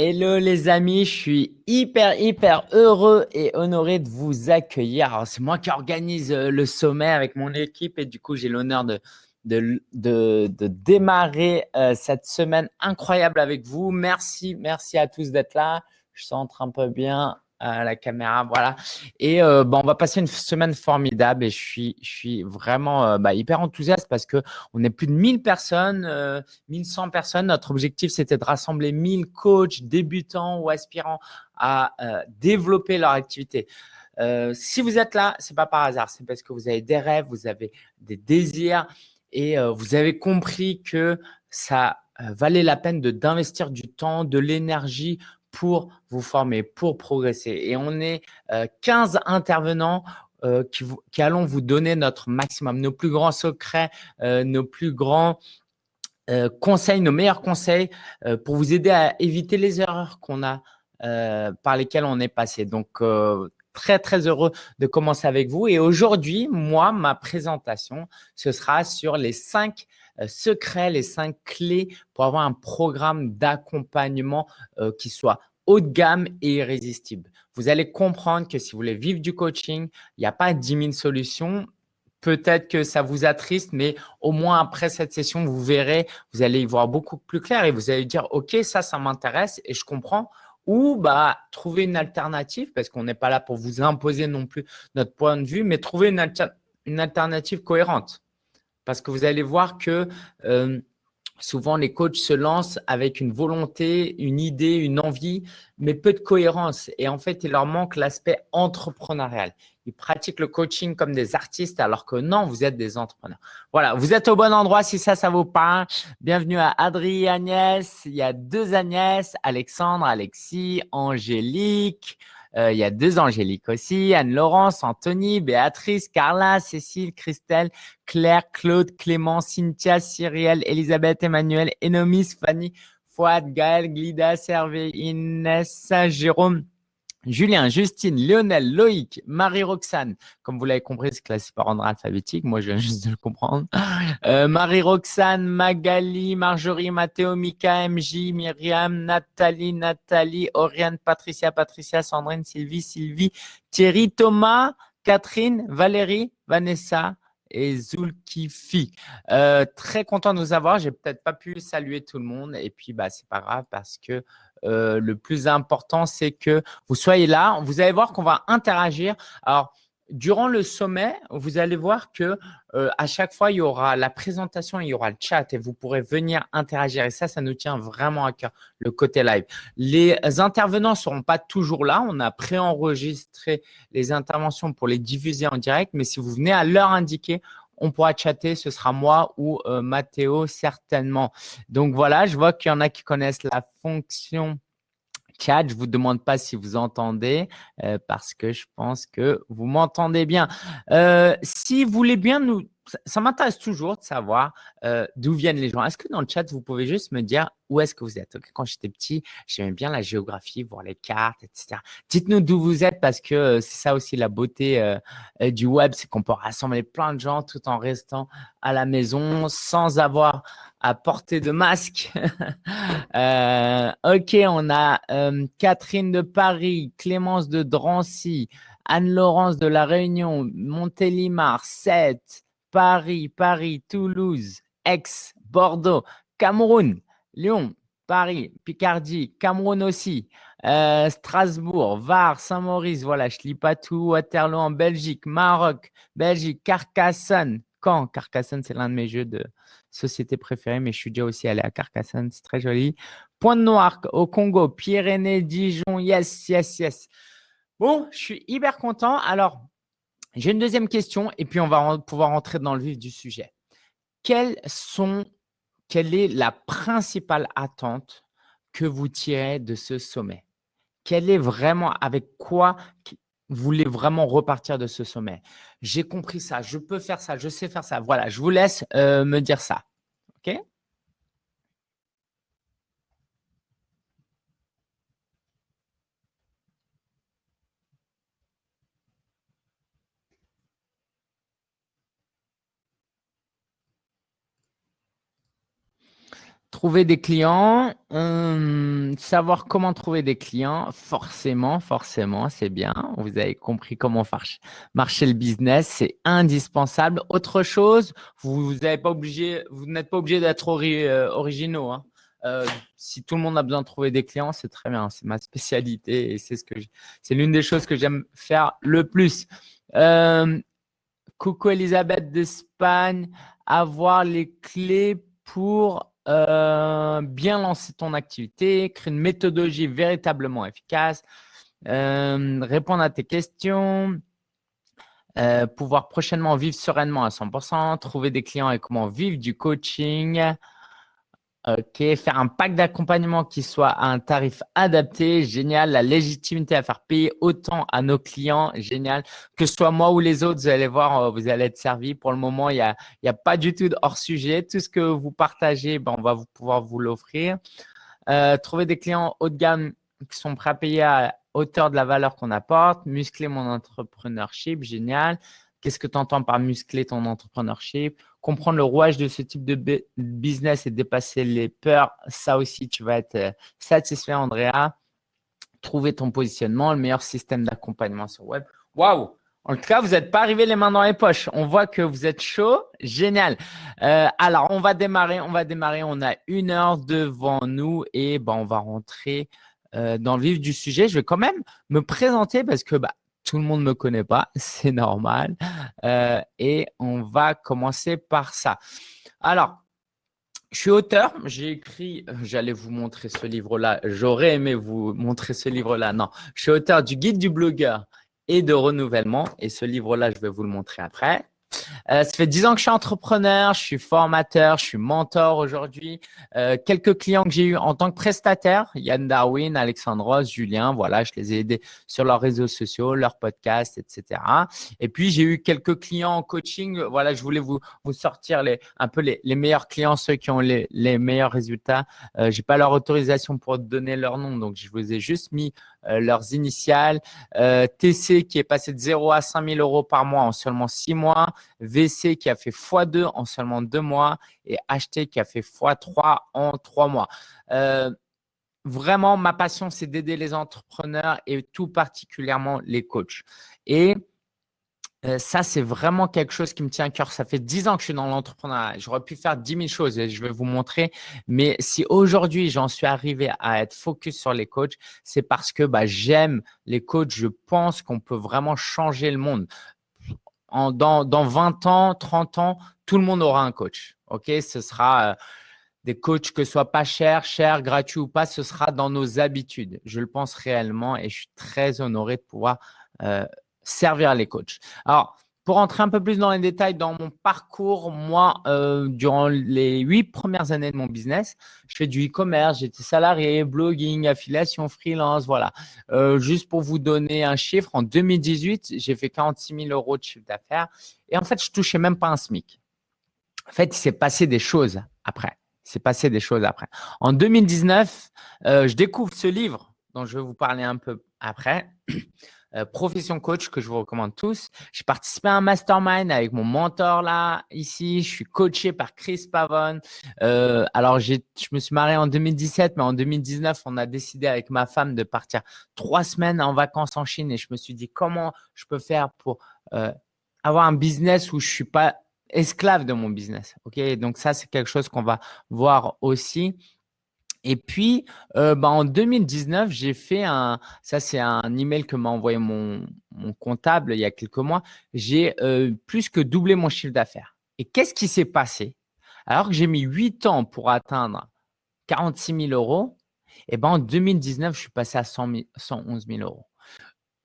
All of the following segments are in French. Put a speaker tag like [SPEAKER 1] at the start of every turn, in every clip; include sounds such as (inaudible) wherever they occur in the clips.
[SPEAKER 1] Hello les amis, je suis hyper hyper heureux et honoré de vous accueillir. C'est moi qui organise euh, le sommet avec mon équipe et du coup j'ai l'honneur de, démarrer euh, cette semaine incroyable avec vous. Merci, merci à tous d'être là. Je centre un peu bien la caméra, voilà. Et euh, bah, on va passer une semaine formidable et je suis, je suis vraiment euh, bah, hyper enthousiaste parce que on est plus de 1000 personnes, euh, 1100 personnes. Notre objectif, c'était de rassembler 1000 coachs débutants ou aspirants à euh, développer leur activité. si vous êtes là, c'est pas par hasard, c'est parce que vous avez des rêves, vous avez des désirs et vous avez compris que ça valait la peine d'investir du temps, de l'énergie pour vous former, pour progresser. Et on est 15 euh, intervenants euh, qui, allons vous donner notre maximum, nos plus grands secrets, euh, nos plus grands conseils, nos meilleurs conseils pour vous aider à éviter les erreurs qu'on a par lesquelles on est passé. Donc, très, très heureux de commencer avec vous. Et aujourd'hui, moi, ma présentation, ce sera sur les cinq secrets, les cinq clés pour avoir un programme d'accompagnement qui soit haut de gamme et irrésistible. Vous allez comprendre que si vous voulez vivre du coaching, il n'y a pas 10 000 solutions. Peut-être que ça vous attriste, mais au moins après cette session, vous verrez, vous allez y voir beaucoup plus clair et vous allez dire, OK, ça, ça m'intéresse et je comprends. Ou bah, trouver une alternative, parce qu'on n'est pas là pour vous imposer non plus notre point de vue, mais trouver une, alternative cohérente. Parce que vous allez voir que euh, Souvent, les coachs se lancent avec une volonté, une idée, une envie, mais peu de cohérence. Et en fait, il leur manque l'aspect entrepreneurial. Ils pratiquent le coaching comme des artistes, alors que non, vous êtes des entrepreneurs. Voilà, vous êtes au bon endroit si ça, ça vous parle. Bienvenue à Adri et Agnès. Il y a deux Agnès, Alexandre, Alexis, Angélique. Euh, il y a deux Angéliques aussi, Anne-Laurence, Anthony, Béatrice, Carla, Cécile, Christelle, Claire, Claude, Clément, Cynthia, Cyrielle, Elisabeth, Emmanuel, Enomis, Fanny, Fouad, Gaël, Glida, Servé, Inès, Jérôme, Julien, Justine, Lionel, Loïc, Marie-Roxane. Comme vous l'avez compris, c'est classé par ordre alphabétique. Moi, je viens juste de le comprendre. Euh, Marie-Roxane, Magali, Marjorie, Mathéo, Mika, MJ, Myriam, Nathalie, Nathalie, Oriane, Patricia, Patricia, Sandrine, Sylvie, Sylvie, Thierry, Thomas, Catherine, Valérie, Vanessa, et Zulkifi. Euh, très content de vous avoir. J'ai peut-être pas pu saluer tout le monde et puis bah c'est pas grave parce que euh, le plus important c'est que vous soyez là. Vous allez voir qu'on va interagir. Alors Durant le sommet, vous allez voir que euh, à chaque fois, il y aura la présentation, il y aura le chat et vous pourrez venir interagir. Et ça, ça nous tient vraiment à cœur, le côté live. Les intervenants ne seront pas toujours là. On a préenregistré les interventions pour les diffuser en direct. Mais si vous venez à l'heure indiquée, on pourra chatter. Ce sera moi ou euh, Mathéo certainement. Donc voilà, je vois qu'il y en a qui connaissent la fonction chat. Je vous demande pas si vous entendez euh, parce que je pense que vous m'entendez bien. Euh, si vous voulez bien nous, ça, m'intéresse toujours de savoir euh, d'où viennent les gens. Est-ce que dans le chat, vous pouvez juste me dire où est-ce que vous êtes? Quand j'étais petit, j'aimais bien la géographie, voir les cartes, etc. Dites-nous d'où vous êtes parce que c'est ça aussi la beauté du web, c'est qu'on peut rassembler plein de gens tout en restant à la maison sans avoir à portée de masque. (laughs) Euh, ok, on a euh, Catherine de Paris, Clémence de Drancy, Anne-Laurence de La Réunion, Montélimar, Sète, Paris, Paris, Toulouse, Aix, Bordeaux, Cameroun, Lyon, Paris, Picardie, Cameroun aussi, euh, Strasbourg, Var, Saint-Maurice, voilà, je lis pas tout, Waterloo en Belgique, Maroc, Belgique, Carcassonne, Caen, Carcassonne, c'est l'un de mes jeux de, société préférée, mais je suis déjà aussi allé à Carcassonne, c'est très joli. Pointe Noire au Congo, Pyrénées, Dijon, yes, yes, yes. Bon, je suis hyper content. Alors, j'ai une deuxième question et puis on va pouvoir entrer dans le vif du sujet. Quelle est la principale attente que vous tirez de ce sommet? Quelle est vraiment, avec quoi vous voulez vraiment repartir de ce sommet? J'ai compris ça, je peux faire ça, je sais faire ça. Voilà, je vous laisse euh, me dire ça. OK? Trouver des clients, hum, savoir comment trouver des clients, forcément, forcément, c'est bien. Vous avez compris comment marcher le business, c'est indispensable. Autre chose, vous n'êtes pas obligé, vous n'êtes pas obligé d'être euh, originaux. Hein. Euh, si tout le monde a besoin de trouver des clients, c'est très bien. C'est ma spécialité et c'est ce que l'une des choses que j'aime faire le plus. Euh, coucou Elisabeth d'Espagne, avoir les clés pour euh, bien lancer ton activité, créer une méthodologie véritablement efficace, euh, répondre à tes questions, euh, pouvoir prochainement vivre sereinement à 100%, trouver des clients et comment vivre du coaching, Ok, faire un pack d'accompagnement qui soit à un tarif adapté, génial. La légitimité à faire payer autant à nos clients, génial. Que ce soit moi ou les autres, vous allez voir, euh, vous allez être servi. Pour le moment, il n'y a, pas du tout de hors sujet. Tout ce que vous partagez, ben, on va vous, pouvoir vous l'offrir. Euh, trouver des clients haut de gamme qui sont prêts à payer à hauteur de la valeur qu'on apporte. Muscler mon entrepreneurship, génial. Qu'est-ce que tu entends par muscler ton entrepreneurship? Comprendre le rouage de ce type de business et dépasser les peurs, ça aussi, tu vas être euh, satisfait, Andrea. Trouver ton positionnement, le meilleur système d'accompagnement sur web. Waouh En tout cas, vous n'êtes pas arrivé les mains dans les poches. On voit que vous êtes chaud. Génial. Euh, alors, on va démarrer. On va démarrer. On a une heure devant nous et ben, on va rentrer euh, dans le vif du sujet. Je vais quand même me présenter parce que bah, tout le monde ne me connaît pas, (laughs) c'est normal. Euh, et on va commencer par ça. Alors, je suis auteur, j'ai écrit, j'allais vous montrer ce livre-là, j'aurais aimé vous montrer ce livre-là. Non, je suis auteur du guide du blogueur et de renouvellement et ce livre-là, je vais vous le montrer après. Euh, ça fait dix ans que je suis entrepreneur, je suis formateur, je suis mentor aujourd'hui. Euh, quelques clients que j'ai eu en tant que prestataire, Yann Darwin, Alexandre Julien, voilà, je les ai aidés sur leurs réseaux sociaux, leurs podcasts, etc. Et puis, j'ai eu quelques clients en coaching. Voilà, je voulais vous, sortir les, un peu les, meilleurs clients, ceux qui ont les, meilleurs résultats. Euh, j'ai pas leur autorisation pour donner leur nom, donc je vous ai juste mis euh, leurs initiales. Euh, TC qui est passé de 0 à 5 000 euros par mois en seulement 6 mois. VC qui a fait x2 en seulement 2 mois. Et HT qui a fait x3 en 3 mois. Euh, vraiment, ma passion, c'est d'aider les entrepreneurs et tout particulièrement les coachs. Et euh, ça, c'est vraiment quelque chose qui me tient à cœur. Ça fait 10 ans que je suis dans l'entrepreneuriat. J'aurais pu faire 10 000 choses et je vais vous montrer. Mais si aujourd'hui, j'en suis arrivé à être focus sur les coachs, c'est parce que bah, j'aime les coachs. Je pense qu'on peut vraiment changer le monde. Dans 20 ans, 30 ans, tout le monde aura un coach. OK? Ce sera… Euh, des coachs que ce soit pas cher, cher, gratuit ou pas, ce sera dans nos habitudes. Je le pense réellement et je suis très honoré de pouvoir euh, servir les coachs. Alors, pour rentrer un peu plus dans les détails, dans mon parcours, moi, euh, durant les huit premières années de mon business, je fais du e-commerce, j'étais salarié, blogging, affiliation, freelance, voilà. Euh, juste pour vous donner un chiffre, en 2018, j'ai fait 46 000 euros de chiffre d'affaires et en fait, je touchais même pas un SMIC. En fait, il s'est passé des choses après. Passé des choses après. En 2019, euh, je découvre ce livre dont je vais vous parler un peu après. Euh, profession coach que je vous recommande tous. J'ai participé à un mastermind avec mon mentor là, ici. Je suis coaché par Chris Pavone. Euh, alors, je me suis marié en 2017, mais en 2019, on a décidé avec ma femme de partir trois semaines en vacances en Chine et je me suis dit comment je peux faire pour euh, avoir un business où je suis pas esclave de mon business. Ok, donc ça, c'est quelque chose qu'on va voir aussi. Et puis, euh, bah, en 2019, j'ai fait un, ça c'est un email que m'a envoyé mon, comptable il y a quelques mois, j'ai euh, plus que doublé mon chiffre d'affaires. Et qu'est-ce qui s'est passé? Alors que j'ai mis 8 ans pour atteindre 46 000 euros, et ben en 2019, je suis passé à 111 000 euros.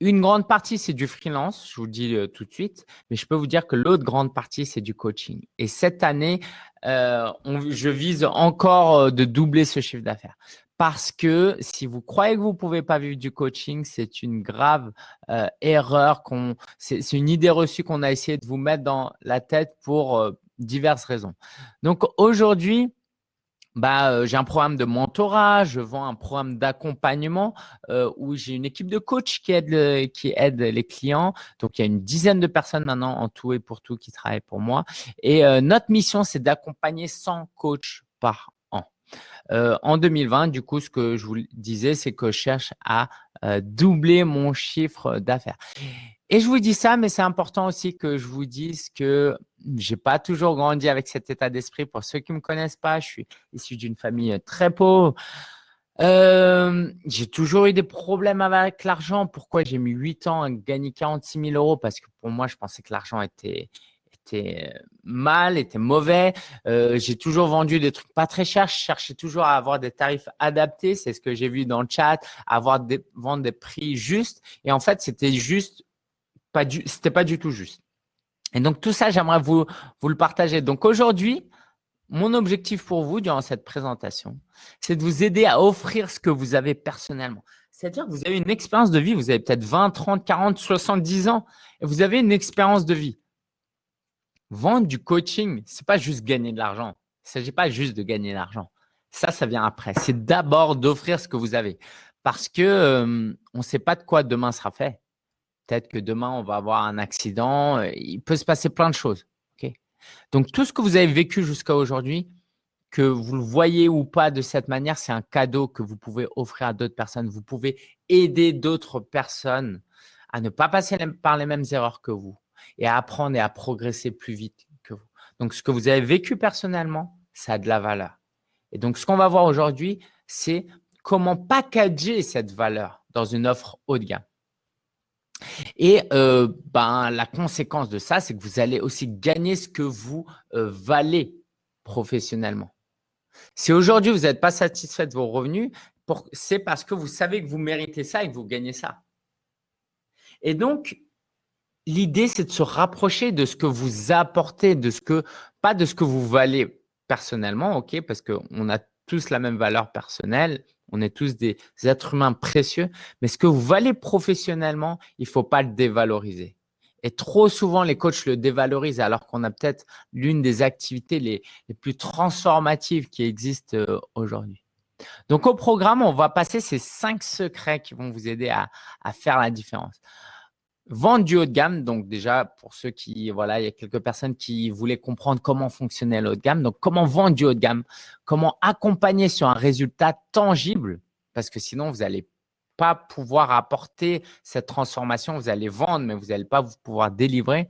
[SPEAKER 1] Une grande partie, c'est du freelance, je vous le dis euh, tout de suite, mais je peux vous dire que l'autre grande partie, c'est du coaching. Et cette année, euh, je vise encore euh, de doubler ce chiffre d'affaires. Parce que si vous croyez que vous ne pouvez pas vivre du coaching, c'est une grave erreur. C'est une idée reçue qu'on a essayé de vous mettre dans la tête pour diverses raisons. Donc aujourd'hui, bah, euh, j'ai un programme de mentorat, je vends un programme d'accompagnement euh, où j'ai une équipe de coachs qui aide, qui aide les clients. Donc, il y a une dizaine de personnes maintenant en tout et pour tout qui travaillent pour moi. Et euh, notre mission, c'est d'accompagner 100 coachs par an. Euh, en 2020, du coup, ce que je vous disais, c'est que je cherche à euh, doubler mon chiffre d'affaires. Et je vous dis ça, mais c'est important aussi que je vous dise que j'ai pas toujours grandi avec cet état d'esprit. Pour ceux qui me connaissent pas, je suis issu d'une famille très pauvre. Euh, j'ai toujours eu des problèmes avec l'argent. Pourquoi j'ai mis 8 ans à gagner 46 000 euros? Parce que pour moi, je pensais que l'argent était, était mal, était mauvais. Euh, j'ai toujours vendu des trucs pas très chers. Je cherchais toujours à avoir des tarifs adaptés. C'est ce que j'ai vu dans le chat, avoir vendre des prix justes. Et en fait, c'était juste c'était pas du tout juste. Et donc tout ça, j'aimerais vous vous le partager. Donc aujourd'hui, mon objectif pour vous durant cette présentation, c'est de vous aider à offrir ce que vous avez personnellement. C'est-à-dire que vous avez une expérience de vie, vous avez peut-être 20, 30, 40, 70 ans et vous avez une expérience de vie. Vendre du coaching, c'est pas juste gagner de l'argent. Il ne s'agit pas juste de gagner de l'argent. Ça, ça vient après. C'est d'abord d'offrir ce que vous avez. Parce que euh, on ne sait pas de quoi demain sera fait. Peut-être que demain, on va avoir un accident. Il peut se passer plein de choses. Donc, tout ce que vous avez vécu jusqu'à aujourd'hui, que vous le voyez ou pas de cette manière, c'est un cadeau que vous pouvez offrir à d'autres personnes. Vous pouvez aider d'autres personnes à ne pas passer par les mêmes erreurs que vous et à apprendre et à progresser plus vite que vous. Donc, ce que vous avez vécu personnellement, ça a de la valeur. Et donc, ce qu'on va voir aujourd'hui, c'est comment packager cette valeur dans une offre haut de gamme. Et euh, ben, la conséquence de ça, c'est que vous allez aussi gagner ce que vous euh, valez professionnellement. Si aujourd'hui, vous n'êtes pas satisfait de vos revenus, c'est parce que vous savez que vous méritez ça et que vous gagnez ça. Et donc, l'idée, c'est de se rapprocher de ce que vous apportez, de ce que, pas de ce que vous valez personnellement, ok, parce qu'on a tous la même valeur personnelle, on est tous des êtres humains précieux, mais ce que vous valez professionnellement, il ne faut pas le dévaloriser. Et trop souvent, les coachs le dévalorisent alors qu'on a peut-être l'une des activités les, plus transformatives qui existent euh, aujourd'hui. Donc, au programme, on va passer ces cinq secrets qui vont vous aider à faire la différence. Vendre du haut de gamme, donc déjà pour ceux qui, voilà, il y a quelques personnes qui voulaient comprendre comment fonctionnait le haut de gamme. Donc, comment vendre du haut de gamme, comment accompagner sur un résultat tangible, parce que sinon, vous n'allez pas pouvoir apporter cette transformation. Vous allez vendre, mais vous n'allez pas pouvoir délivrer.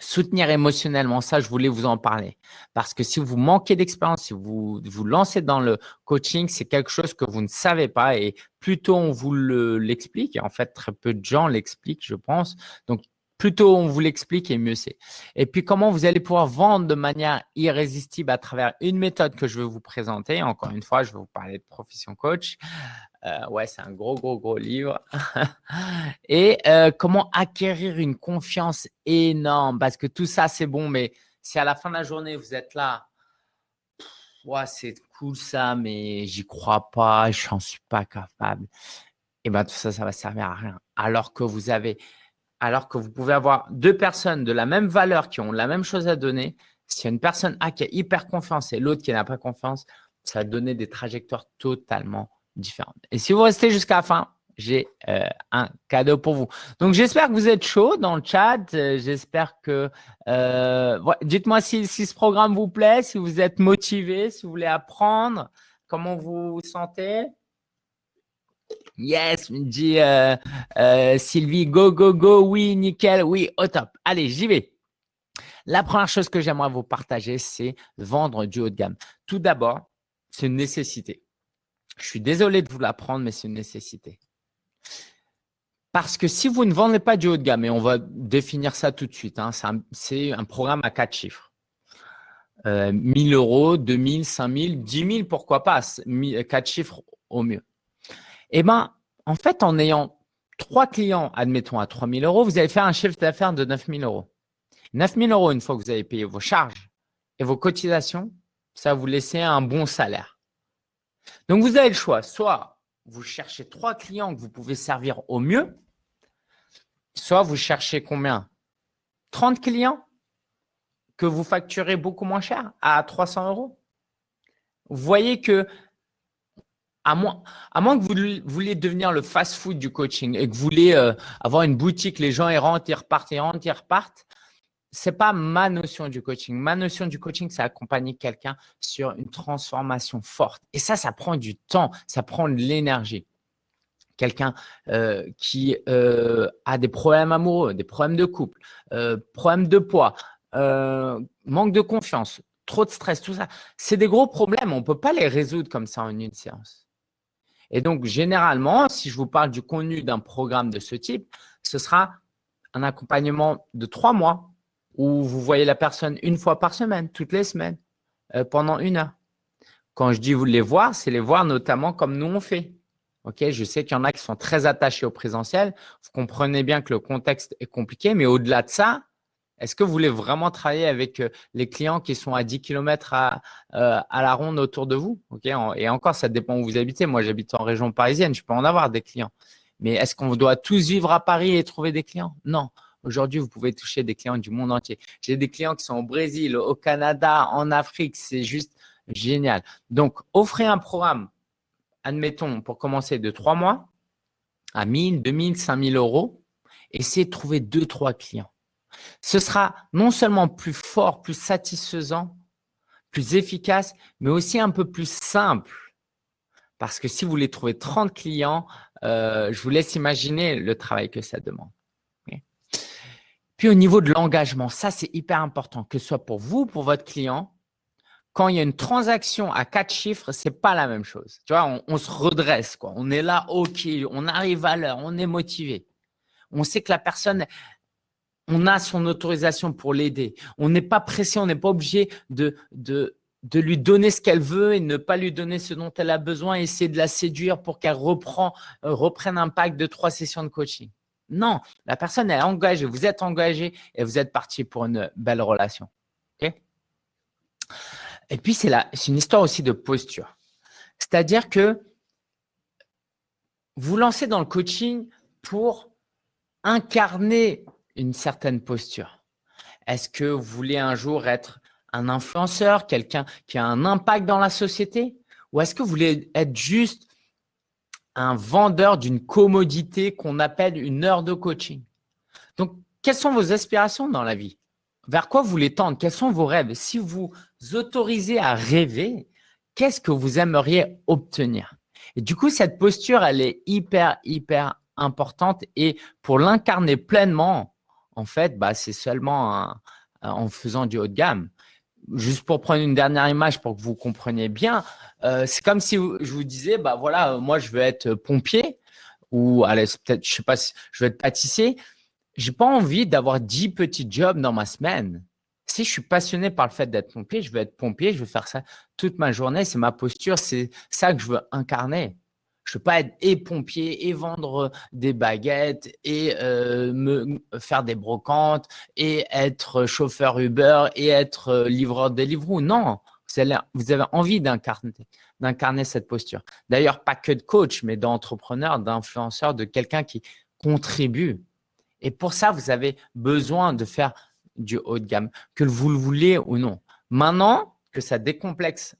[SPEAKER 1] Soutenir émotionnellement, ça, je voulais vous en parler. Parce que si vous manquez d'expérience, si vous vous lancez dans le coaching, c'est quelque chose que vous ne savez pas et plutôt on vous l'explique, et en fait, très peu de gens l'expliquent, je pense. Donc, plutôt on vous l'explique et mieux c'est. Et puis, comment vous allez pouvoir vendre de manière irrésistible à travers une méthode que je vais vous présenter? Encore une fois, je vais vous parler de profession coach. Euh, ouais, c'est un gros, gros, gros livre. (laughs) et euh, comment acquérir une confiance énorme? Parce que tout ça, c'est bon, mais si à la fin de la journée, vous êtes là, ouais, c'est cool ça, mais j'y crois pas, je n'en suis pas capable. Et bien, tout ça, ça va servir à rien. Alors que vous avez, alors que vous pouvez avoir deux personnes de la même valeur qui ont la même chose à donner. Si une personne A qui a hyper confiance et l'autre qui n'a pas confiance, ça va donner des trajectoires totalement différentes. Et si vous restez jusqu'à la fin, j'ai euh, un cadeau pour vous. Donc, j'espère que vous êtes chaud dans le chat. Euh, j'espère que… Euh, dites-moi si, si, ce programme vous plaît, si vous êtes motivé, si vous voulez apprendre, comment vous vous sentez. Yes, me dit Sylvie, go, go, go, oui, nickel, oui, au top. Allez, j'y vais. La première chose que j'aimerais vous partager, c'est vendre du haut de gamme. Tout d'abord, c'est une nécessité. Je suis désolé de vous l'apprendre, mais c'est une nécessité. Parce que si vous ne vendez pas du haut de gamme, et on va définir ça tout de suite, hein, c'est un, programme à quatre chiffres. Euh, 1000 euros, 2000, 5000, 10 000, pourquoi pas, quatre chiffres au mieux. Eh bien, en fait, en ayant trois clients, admettons à 3000 euros, vous allez faire un chiffre d'affaires de 9000 euros. 9000 euros, une fois que vous avez payé vos charges et vos cotisations, ça va vous laisser un bon salaire. Donc, vous avez le choix. Soit vous cherchez trois clients que vous pouvez servir au mieux, soit vous cherchez combien? 30 clients que vous facturez beaucoup moins cher à 300 euros. Vous voyez que à moins, que vous vouliez devenir le fast-food du coaching et que vous voulez euh, avoir une boutique, les gens ils rentrent, ils repartent, ils rentrent, ils repartent, c'est pas ma notion du coaching. Ma notion du coaching, c'est accompagner quelqu'un sur une transformation forte. Et ça, ça prend du temps, ça prend de l'énergie. Quelqu'un euh, qui euh, a des problèmes amoureux, des problèmes de couple, problèmes de poids, manque de confiance, trop de stress, tout ça. C'est des gros problèmes. On ne peut pas les résoudre comme ça en une séance. Et donc, généralement, si je vous parle du contenu d'un programme de ce type, ce sera un accompagnement de trois mois où vous voyez la personne une fois par semaine, toutes les semaines, euh, pendant une heure. Quand je dis vous les voir, c'est les voir notamment comme nous on fait. Ok, je sais qu'il y en a qui sont très attachés au présentiel. Vous comprenez bien que le contexte est compliqué, mais au-delà de ça, est-ce que vous voulez vraiment travailler avec les clients qui sont à 10 km à, la ronde autour de vous Et encore, ça dépend où vous habitez. Moi, j'habite en région parisienne, je peux en avoir des clients. Mais est-ce qu'on doit tous vivre à Paris et trouver des clients? Non. Aujourd'hui, vous pouvez toucher des clients du monde entier. J'ai des clients qui sont au Brésil, au Canada, en Afrique. C'est juste génial. Donc, offrez un programme, admettons, pour commencer de trois mois à 1000, 2000, 5000 euros. Essayez de trouver deux, trois clients. Ce sera non seulement plus fort, plus satisfaisant, plus efficace, mais aussi un peu plus simple. Parce que si vous voulez trouver 30 clients, euh, je vous laisse imaginer le travail que ça demande. Puis au niveau de l'engagement, ça c'est hyper important, que ce soit pour vous, pour votre client. Quand il y a une transaction à quatre chiffres, c'est pas la même chose. Tu vois, on, se redresse, quoi. On est là, ok, on arrive à l'heure, on est motivé. On sait que la personne, on a son autorisation pour l'aider. On n'est pas pressé, on n'est pas obligé de, lui donner ce qu'elle veut et ne pas lui donner ce dont elle a besoin, essayer de la séduire pour qu'elle reprend, euh, reprenne un pack de trois sessions de coaching. Non, la personne est engagée, vous êtes engagé et vous êtes parti pour une belle relation. et puis, c'est une histoire aussi de posture. C'est-à-dire que vous lancez dans le coaching pour incarner une certaine posture. Est-ce que vous voulez un jour être un influenceur, quelqu'un qui a un impact dans la société? Ou est-ce que vous voulez être juste un vendeur d'une commodité qu'on appelle une heure de coaching? Donc, quelles sont vos aspirations dans la vie? Vers quoi vous voulez tendre? Quels sont vos rêves? Si vous autorisez à rêver, qu'est-ce que vous aimeriez obtenir? Et du coup, cette posture, elle est hyper, hyper importante. Et pour l'incarner pleinement, en fait, bah, c'est seulement en faisant du haut de gamme. Juste pour prendre une dernière image pour que vous compreniez bien, euh, c'est comme si je vous disais, bah voilà, moi je veux être pompier ou allez, peut-être, je sais pas, je veux être pâtissier. J'ai pas envie d'avoir 10 petits jobs dans ma semaine. Si je suis passionné par le fait d'être pompier, je veux être pompier, je veux faire ça toute ma journée. C'est ma posture, c'est ça que je veux incarner. Je ne veux pas être et pompier et vendre des baguettes et euh, me faire des brocantes et être chauffeur Uber et être livreur Deliveroo. Non, vous avez, envie d'incarner cette posture. D'ailleurs, pas que de coach, mais d'entrepreneur, d'influenceur, de quelqu'un qui contribue. Et pour ça, vous avez besoin de faire du haut de gamme, que vous le voulez ou non. Maintenant que ça décomplexe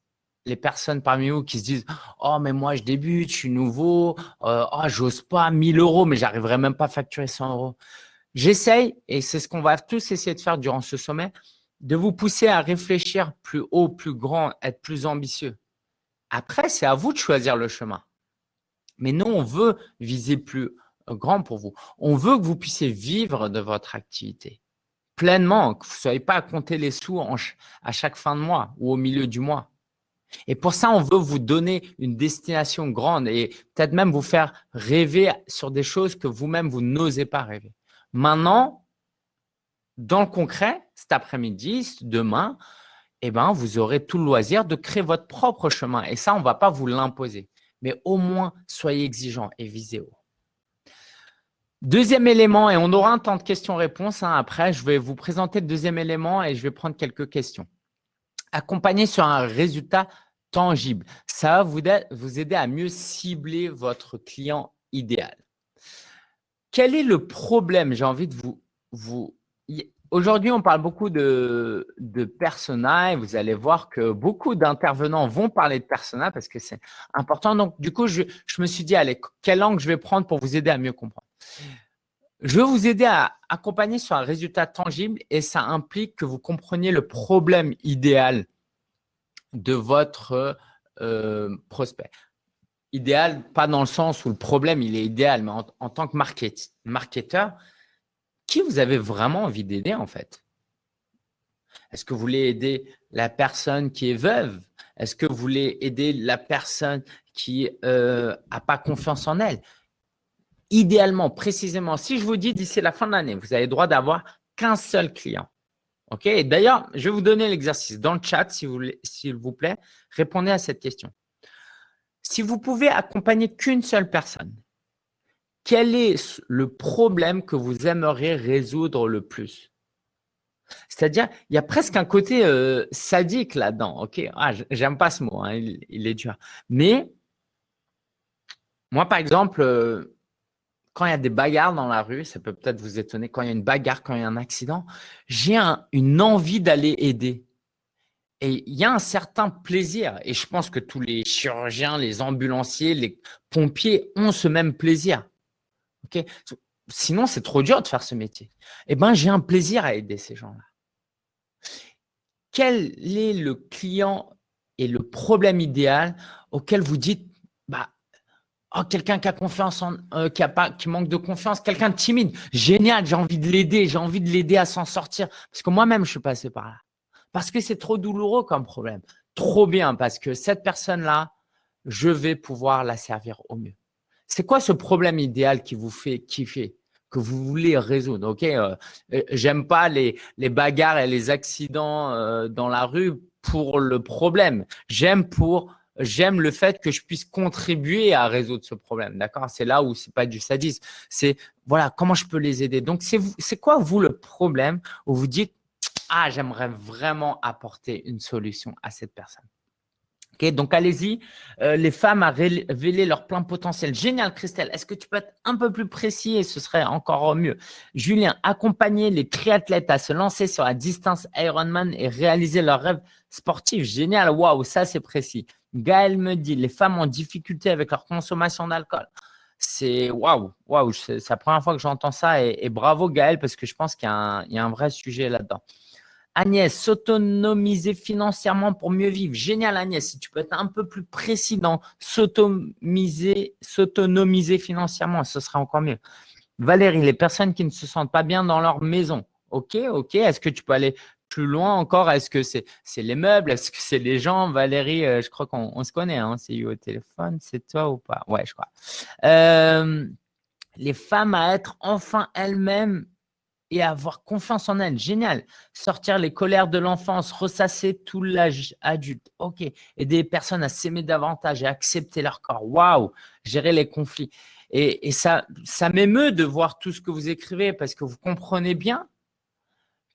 [SPEAKER 1] les personnes parmi vous qui se disent « Oh, mais moi, je débute, je suis nouveau, euh, oh, j'ose pas, 1000 euros, mais j'arriverai même pas à facturer 100 euros. » J'essaye, et c'est ce qu'on va tous essayer de faire durant ce sommet, de vous pousser à réfléchir plus haut, plus grand, être plus ambitieux. Après, c'est à vous de choisir le chemin. Mais nous, on veut viser plus grand pour vous. On veut que vous puissiez vivre de votre activité pleinement, que vous ne soyez pas à compter les sous à chaque fin de mois ou au milieu du mois. Et pour ça, on veut vous donner une destination grande et peut-être même vous faire rêver sur des choses que vous-même, vous, n'osez pas rêver. Maintenant, dans le concret, cet après-midi, demain, eh ben, vous aurez tout le loisir de créer votre propre chemin. Et ça, on ne va pas vous l'imposer. Mais au moins, soyez exigeants et visez haut. Deuxième élément, et on aura un temps de questions-réponses. Hein. Après, je vais vous présenter le deuxième élément et je vais prendre quelques questions. Accompagner sur un résultat tangible. Ça va vous aider à mieux cibler votre client idéal. Quel est le problème J'ai envie de vous, vous Aujourd'hui, on parle beaucoup de, de persona et vous allez voir que beaucoup d'intervenants vont parler de persona parce que c'est important. Donc, du coup, je, je, me suis dit, allez, quel angle je vais prendre pour vous aider à mieux comprendre? Je veux vous aider à accompagner sur un résultat tangible et ça implique que vous compreniez le problème idéal de votre euh, prospect. Idéal, pas dans le sens où le problème, est idéal, mais en, tant que market, marketeur, qui vous avez vraiment envie d'aider en fait? Est-ce que vous voulez aider la personne qui est veuve? Est-ce que vous voulez aider la personne qui n'a euh, pas confiance en elle? Idéalement, précisément, si je vous dis d'ici la fin de l'année, vous avez droit d'avoir qu'un seul client. OK? D'ailleurs, je vais vous donner l'exercice dans le chat, s'il vous, plaît. Répondez à cette question. Si vous pouvez accompagner qu'une seule personne, quel est le problème que vous aimeriez résoudre le plus? C'est-à-dire, il y a presque un côté euh, sadique là-dedans. Ok, ah, J'aime pas ce mot, hein, il, est dur. Mais moi, par exemple, euh, quand il y a des bagarres dans la rue, ça peut peut-être vous étonner, quand il y a une bagarre, quand il y a un accident, j'ai une envie d'aller aider. Et il y a un certain plaisir. Et je pense que tous les chirurgiens, les ambulanciers, les pompiers ont ce même plaisir. Ok? Sinon, c'est trop dur de faire ce métier. Eh bien, j'ai un plaisir à aider ces gens-là. Quel est le client et le problème idéal auquel vous dites, bah, Oh, quelqu'un qui a confiance euh, qui a pas, qui manque de confiance, quelqu'un de timide. Génial, j'ai envie de l'aider, j'ai envie de l'aider à s'en sortir. Parce que moi-même, je suis passé par là. Parce que c'est trop douloureux comme problème. Trop bien, parce que cette personne-là, je vais pouvoir la servir au mieux. C'est quoi ce problème idéal qui vous fait kiffer, que vous voulez résoudre Ok, euh, euh, j'aime pas les bagarres et les accidents dans la rue pour le problème. J'aime pour j'aime le fait que je puisse contribuer à résoudre ce problème. D'accord? C'est là où c'est pas du sadisme. C'est voilà, comment je peux les aider? Donc, c'est quoi, vous, le problème où vous dites Ah, j'aimerais vraiment apporter une solution à cette personne donc allez-y, euh, les femmes à révéler leur plein potentiel. Génial, Christelle. Est-ce que tu peux être un peu plus précis et ce serait encore mieux? Julien, accompagner les triathlètes à se lancer sur la distance Ironman et réaliser leurs rêves sportifs. Génial, waouh, ça c'est précis. Gaël me dit, les femmes ont difficulté avec leur consommation d'alcool. C'est waouh, waouh, c'est la première fois que j'entends ça et, bravo Gaël parce que je pense qu'il y, a un vrai sujet là-dedans. Agnès, s'autonomiser financièrement pour mieux vivre. Génial Agnès, si tu peux être un peu plus précis dans s'autonomiser financièrement, ce sera encore mieux. Valérie, les personnes qui ne se sentent pas bien dans leur maison. Ok, ok. Est-ce que tu peux aller plus loin encore, est-ce que c'est les meubles Est-ce que c'est les gens Valérie, euh, je crois qu'on se connaît, hein, c'est eu au téléphone, c'est toi ou pas? Ouais, je crois. Euh, les femmes à être enfin elles-mêmes et avoir confiance en elles. Génial. Sortir les colères de l'enfance, ressasser tout l'âge adulte. OK. Aider les personnes à s'aimer davantage et accepter leur corps. Waouh. Gérer les conflits. Et, et ça, ça m'émeut de voir tout ce que vous écrivez parce que vous comprenez bien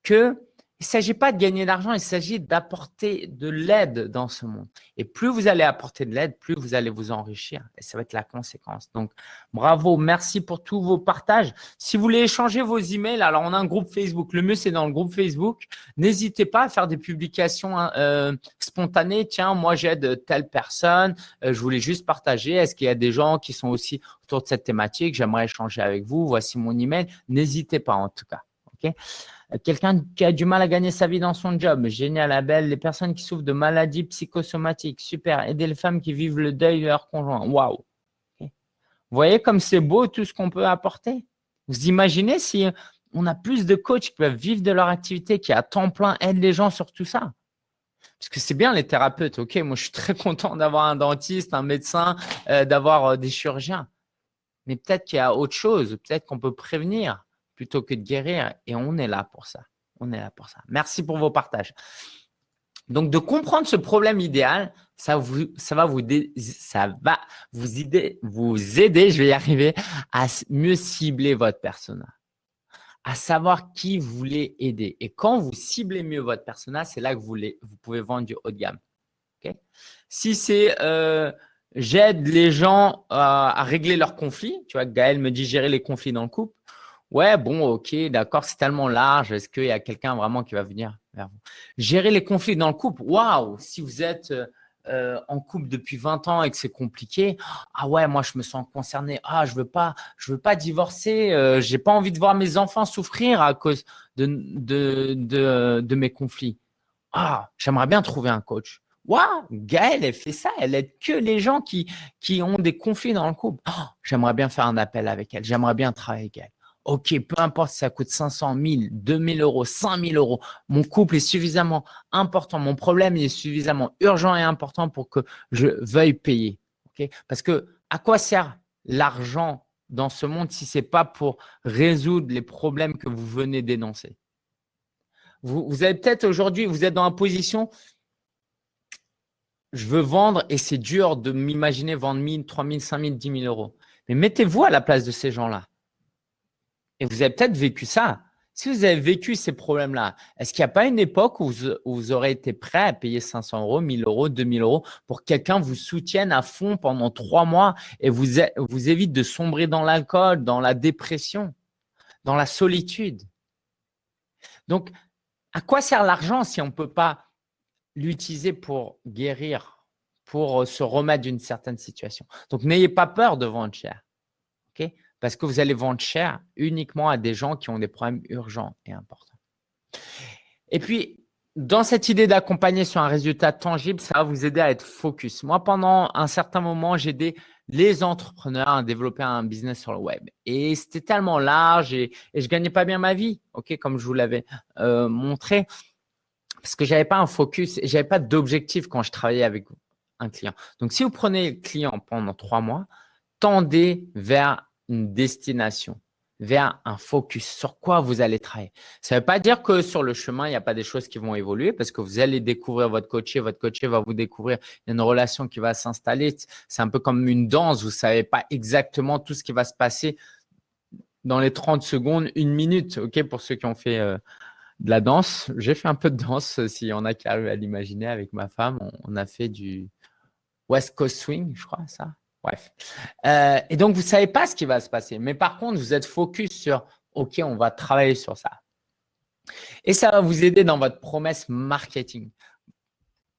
[SPEAKER 1] que il ne s'agit pas de gagner de l'argent, il s'agit d'apporter de l'aide dans ce monde. Et plus vous allez apporter de l'aide, plus vous allez vous enrichir. Et ça va être la conséquence. Donc, bravo, merci pour tous vos partages. Si vous voulez échanger vos emails, alors on a un groupe Facebook. Le mieux, c'est dans le groupe Facebook. N'hésitez pas à faire des publications hein, euh, spontanées. Tiens, moi, j'aide telle personne. Euh, je voulais juste partager. Est-ce qu'il y a des gens qui sont aussi autour de cette thématique? J'aimerais échanger avec vous. Voici mon email. N'hésitez pas en tout cas. OK? Quelqu'un qui a du mal à gagner sa vie dans son job, génial, Abel. Les personnes qui souffrent de maladies psychosomatiques, super. Aider les femmes qui vivent le deuil de leur conjoint, waouh. Vous voyez comme c'est beau tout ce qu'on peut apporter? Vous imaginez si on a plus de coachs qui peuvent vivre de leur activité, qui à temps plein aident les gens sur tout ça? Parce que c'est bien les thérapeutes, ok, moi je suis très content d'avoir un dentiste, un médecin, euh, d'avoir euh, des chirurgiens. Mais peut-être qu'il y a autre chose, peut-être qu'on peut prévenir plutôt que de guérir. Et on est là pour ça. On est là pour ça. Merci pour vos partages. Donc, de comprendre ce problème idéal, ça, vous, ça va, vous, ça va vous, aider, vous aider, je vais y arriver, à mieux cibler votre persona, à savoir qui vous voulez aider. Et quand vous ciblez mieux votre persona, c'est là que vous, vous pouvez vendre du haut de gamme. si c'est euh, j'aide les gens à régler leurs conflits, tu vois, Gaël me dit gérer les conflits dans le couple, Ouais, bon, ok, d'accord, c'est tellement large. Est-ce qu'il y a quelqu'un vraiment qui va venir vers vous? Gérer les conflits dans le couple. Waouh, si vous êtes euh, en couple depuis 20 ans et que c'est compliqué, ah ouais, moi je me sens concerné. Ah, je veux pas, je veux pas divorcer. Euh, j'ai pas envie de voir mes enfants souffrir à cause de, mes conflits. Ah, j'aimerais bien trouver un coach. Waouh, Gaëlle, elle fait ça. Elle aide que les gens qui, qui ont des conflits dans le couple. Oh, j'aimerais bien faire un appel avec elle. J'aimerais bien travailler avec elle. Ok, peu importe si ça coûte 500, 1000, 2000 euros, 5000 euros. Mon couple est suffisamment important. Mon problème est suffisamment urgent et important pour que je veuille payer. Ok, Parce que à quoi sert l'argent dans ce monde si ce n'est pas pour résoudre les problèmes que vous venez d'énoncer? Vous, vous avez peut-être aujourd'hui, vous êtes dans la position, je veux vendre et c'est dur de m'imaginer vendre 1000, 3000, 5000, 10 000 euros. Mais mettez-vous à la place de ces gens-là. Et vous avez peut-être vécu ça. Si vous avez vécu ces problèmes-là, est-ce qu'il n'y a pas une époque où vous, aurez été prêt à payer 500 euros, 1000 euros, 2000 euros pour que quelqu'un vous soutienne à fond pendant trois mois et vous, évite de sombrer dans l'alcool, dans la dépression, dans la solitude? Donc, à quoi sert l'argent si on ne peut pas l'utiliser pour guérir, pour se remettre d'une certaine situation? Donc, n'ayez pas peur de vendre cher. Parce que vous allez vendre cher uniquement à des gens qui ont des problèmes urgents et importants. Et puis, dans cette idée d'accompagner sur un résultat tangible, ça va vous aider à être focus. Moi, pendant un certain moment, j'ai aidé les entrepreneurs à développer un business sur le web. Et c'était tellement large et, je ne gagnais pas bien ma vie, comme je vous l'avais euh, montré, parce que je n'avais pas un focus je n'avais pas d'objectif quand je travaillais avec un client. Donc, si vous prenez le client pendant trois mois, tendez vers une destination, vers un focus, sur quoi vous allez travailler? Ça ne veut pas dire que sur le chemin, il n'y a pas des choses qui vont évoluer parce que vous allez découvrir votre coaché, votre coaché va vous découvrir, une relation qui va s'installer. C'est un peu comme une danse, vous ne savez pas exactement tout ce qui va se passer dans les 30 secondes, une minute, ok, pour ceux qui ont fait euh, de la danse. J'ai fait un peu de danse, s'il y en a qui arrivent à l'imaginer avec ma femme. on, a fait du West Coast Swing, je crois, ça. Bref. Euh, et donc, vous ne savez pas ce qui va se passer. Mais par contre, vous êtes focus sur « OK, on va travailler sur ça ». Et ça va vous aider dans votre promesse marketing.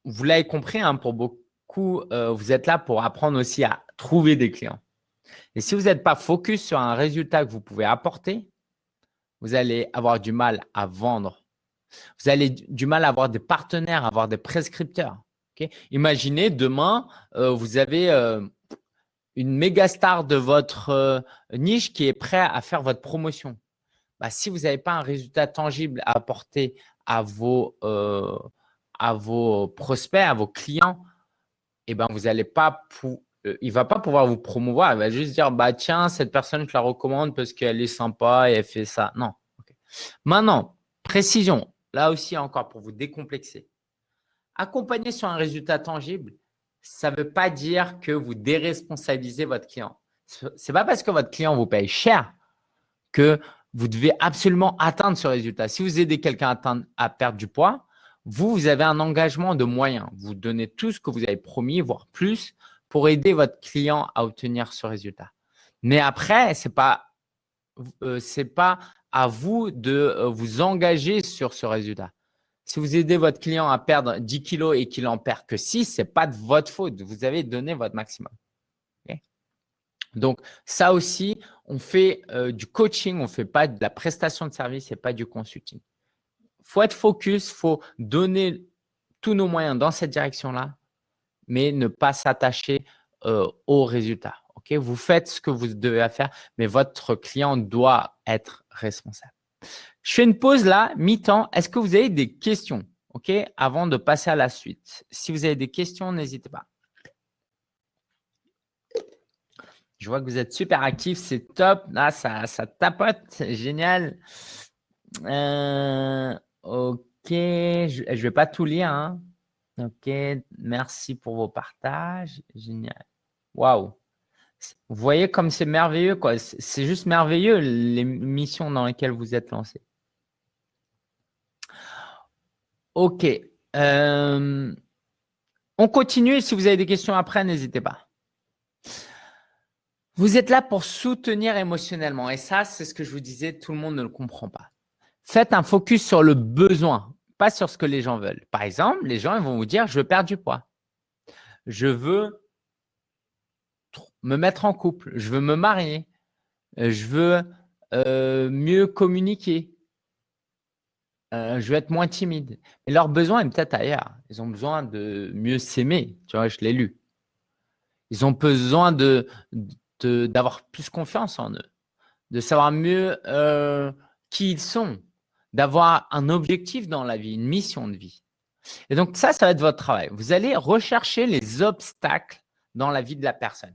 [SPEAKER 1] Vous l'avez compris, hein, pour beaucoup, euh, vous êtes là pour apprendre aussi à trouver des clients. Et si vous n'êtes pas focus sur un résultat que vous pouvez apporter, vous allez avoir du mal à vendre. Vous allez du mal à avoir des partenaires, à avoir des prescripteurs. Imaginez demain, euh, vous avez une méga star de votre euh, niche qui est prêt à faire votre promotion. Bah, si vous n'avez pas un résultat tangible à apporter à vos, euh, à vos prospects, à vos clients, eh ben, vous pas euh, il ne va pas pouvoir vous promouvoir. Il va juste dire, bah, tiens, cette personne, je la recommande parce qu'elle est sympa et elle fait ça. Non. Maintenant, précision. Là aussi, encore pour vous décomplexer. Accompagner sur un résultat tangible, ça ne veut pas dire que vous déresponsabilisez votre client. Ce n'est pas parce que votre client vous paye cher que vous devez absolument atteindre ce résultat. Si vous aidez quelqu'un à, à perdre du poids, vous, vous avez un engagement de moyens. Vous donnez tout ce que vous avez promis, voire plus, pour aider votre client à obtenir ce résultat. Mais après, ce n'est pas, euh, pas à vous de euh, vous engager sur ce résultat. Si vous aidez votre client à perdre 10 kilos et qu'il en perd que 6, ce n'est pas de votre faute. Vous avez donné votre maximum. Donc, ça aussi, on fait euh, du coaching, on ne fait pas de la prestation de service et pas du consulting. Il faut être focus, il faut donner tous nos moyens dans cette direction-là, mais ne pas s'attacher euh, aux résultats. Vous faites ce que vous devez faire, mais votre client doit être responsable. Je fais une pause là, mi-temps. Est-ce que vous avez des questions ok, avant de passer à la suite? Si vous avez des questions, n'hésitez pas. Je vois que vous êtes super actifs, c'est top. Là, ça, ça tapote, génial. Euh, ok, je ne vais pas tout lire. Hein. Ok, merci pour vos partages. Génial. Waouh. Vous voyez comme c'est merveilleux, quoi. C'est juste merveilleux les missions dans lesquelles vous êtes lancés. Ok. Euh, on continue. Si vous avez des questions après, n'hésitez pas. Vous êtes là pour soutenir émotionnellement. Et ça, c'est ce que je vous disais, tout le monde ne le comprend pas. Faites un focus sur le besoin, pas sur ce que les gens veulent. Par exemple, les gens vont vous dire « je veux perdre du poids ». je veux me mettre en couple, je veux me marier, je veux euh, mieux communiquer, euh, je veux être moins timide. Mais leur besoin est peut-être ailleurs. Ils ont besoin de mieux s'aimer. Tu vois, je l'ai lu. Ils ont besoin de d'avoir plus confiance en eux, de savoir mieux euh, qui ils sont, d'avoir un objectif dans la vie, une mission de vie. Et donc ça, ça va être votre travail. Vous allez rechercher les obstacles dans la vie de la personne.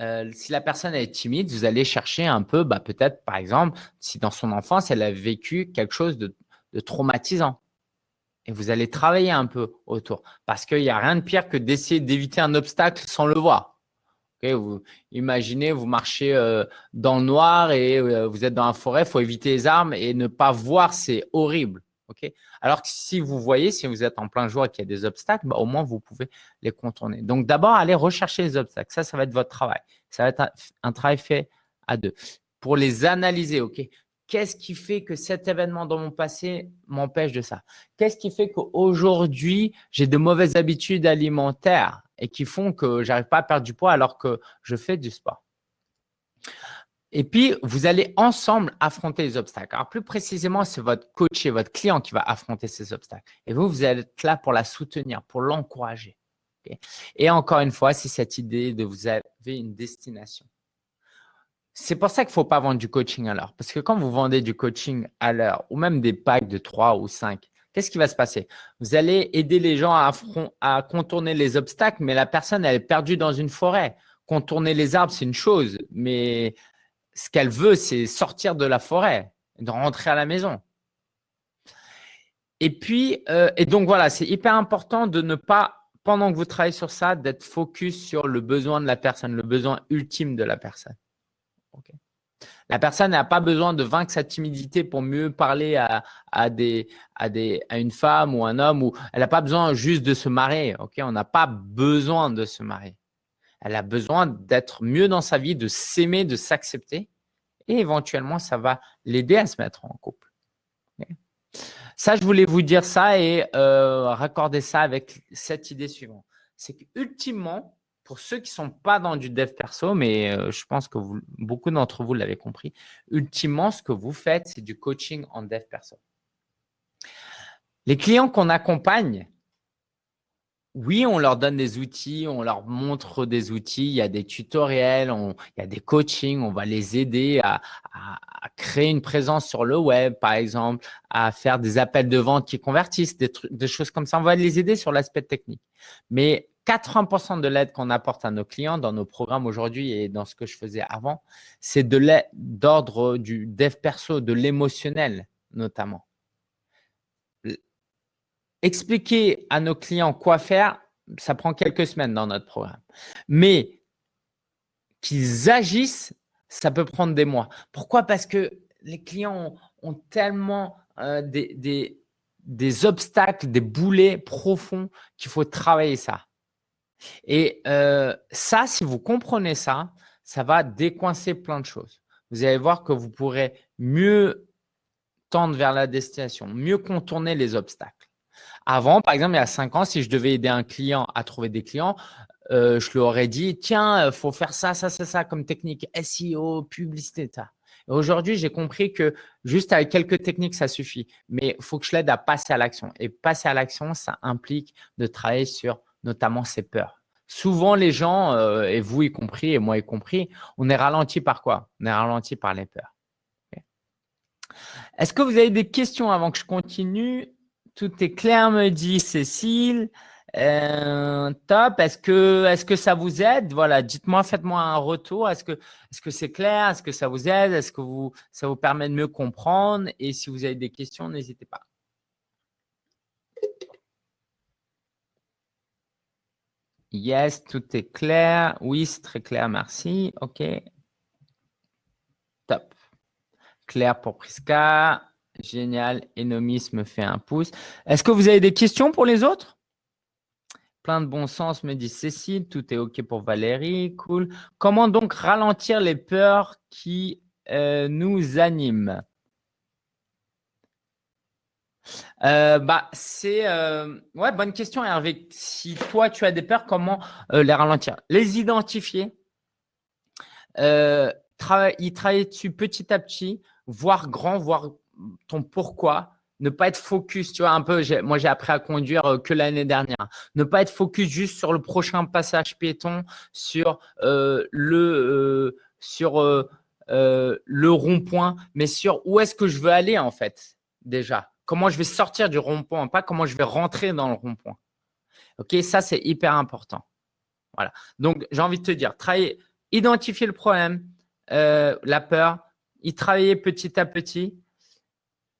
[SPEAKER 1] Euh, si la personne est timide, vous allez chercher un peu, bah, peut-être par exemple, si dans son enfance, elle a vécu quelque chose de, traumatisant. Et vous allez travailler un peu autour. Parce qu'il n'y a rien de pire que d'essayer d'éviter un obstacle sans le voir. vous, imaginez, vous marchez euh, dans le noir et euh, vous êtes dans la forêt, il faut éviter les armes et ne pas voir, c'est horrible. Alors que si vous voyez, si vous êtes en plein jour et qu'il y a des obstacles, bah, au moins vous pouvez les contourner. Donc d'abord, allez rechercher les obstacles. Ça, ça va être votre travail. Ça va être un, travail fait à deux. Pour les analyser, ok? Qu'est-ce qui fait que cet événement dans mon passé m'empêche de ça? Qu'est-ce qui fait qu'aujourd'hui, j'ai de mauvaises habitudes alimentaires et qui font que j'arrive pas à perdre du poids alors que je fais du sport? Et puis, vous allez ensemble affronter les obstacles. Alors, plus précisément, c'est votre coach et votre client qui va affronter ces obstacles. Et vous, vous être là pour la soutenir, pour l'encourager. et encore une fois, c'est cette idée de vous avez une destination. C'est pour ça qu'il ne faut pas vendre du coaching à l'heure. Parce que quand vous vendez du coaching à l'heure ou même des packs de 3 ou 5, qu'est-ce qui va se passer? Vous allez aider les gens à, à contourner les obstacles, mais la personne, elle est perdue dans une forêt. Contourner les arbres, c'est une chose, mais ce qu'elle veut, c'est sortir de la forêt, de rentrer à la maison. Et puis, euh, et donc voilà, c'est hyper important de ne pas, pendant que vous travaillez sur ça, d'être focus sur le besoin de la personne, le besoin ultime de la personne. La personne n'a pas besoin de vaincre sa timidité pour mieux parler à, une femme ou un homme. Elle n'a pas besoin juste de se marier. On n'a pas besoin de se marier. Elle a besoin d'être mieux dans sa vie, de s'aimer, de s'accepter. Et éventuellement, ça va l'aider à se mettre en couple. Ça, je voulais vous dire ça et euh, raccorder ça avec cette idée suivante. C'est qu'ultimement, pour ceux qui ne sont pas dans du dev perso, mais euh, je pense que beaucoup d'entre vous l'avez compris, ultimement, ce que vous faites, c'est du coaching en dev perso. Les clients qu'on accompagne, oui, on leur donne des outils, on leur montre des outils, il y a des tutoriels, il y a des coachings, on va les aider à, créer une présence sur le web, par exemple, à faire des appels de vente qui convertissent, des, des choses comme ça. On va les aider sur l'aspect technique. Mais 80% de l'aide qu'on apporte à nos clients dans nos programmes aujourd'hui et dans ce que je faisais avant, c'est de l'aide d'ordre du dev perso, de l'émotionnel notamment expliquer à nos clients quoi faire, ça prend quelques semaines dans notre programme. Mais qu'ils agissent, ça peut prendre des mois. Pourquoi? Parce que les clients ont, tellement euh, des, obstacles, des boulets profonds qu'il faut travailler ça. Et euh, ça, si vous comprenez ça, ça va décoincer plein de choses. Vous allez voir que vous pourrez mieux tendre vers la destination, mieux contourner les obstacles. Avant, par exemple, il y a cinq ans, si je devais aider un client à trouver des clients, euh, je lui aurais dit, tiens, il faut faire ça, ça, ça, ça comme technique, SEO, publicité, ça. Aujourd'hui, j'ai compris que juste avec quelques techniques, ça suffit. Mais il faut que je l'aide à passer à l'action. Et passer à l'action, ça implique de travailler sur notamment ses peurs. Souvent, les gens, euh, et vous y compris, et moi y compris, on est ralenti par quoi? On est ralenti par les peurs. Est-ce que vous avez des questions avant que je continue? Tout est clair, me dit Cécile. Euh, top. Est-ce que, ça vous aide? Voilà, dites-moi, faites-moi un retour. Est-ce que c'est -ce c'est clair? Est-ce que ça vous aide? Est-ce que vous, ça vous permet de mieux comprendre? Et si vous avez des questions, n'hésitez pas. Yes, tout est clair. Oui, c'est très clair, merci. OK. Top. Clair pour Prisca. Génial. Enomis me fait un pouce. Est-ce que vous avez des questions pour les autres? Plein de bon sens, me dit Cécile. Tout est OK pour Valérie. Cool. Comment donc ralentir les peurs qui euh, nous animent? Euh, bah, c'est euh, ouais, bonne question, Hervé. Si toi tu as des peurs, comment les ralentir? Les identifier, y travailler dessus petit à petit, voir grand, voir ton pourquoi, ne pas être focus, tu vois, un peu, moi j'ai appris à conduire que l'année dernière. Ne pas être focus juste sur le prochain passage piéton, sur le, sur, le rond-point, mais sur où est-ce que je veux aller en fait, déjà? Comment je vais sortir du rond-point, pas comment je vais rentrer dans le rond-point. Ok, ça c'est hyper important. Voilà. Donc j'ai envie de te dire, travailler, identifier le problème, euh, la peur, y travailler petit à petit,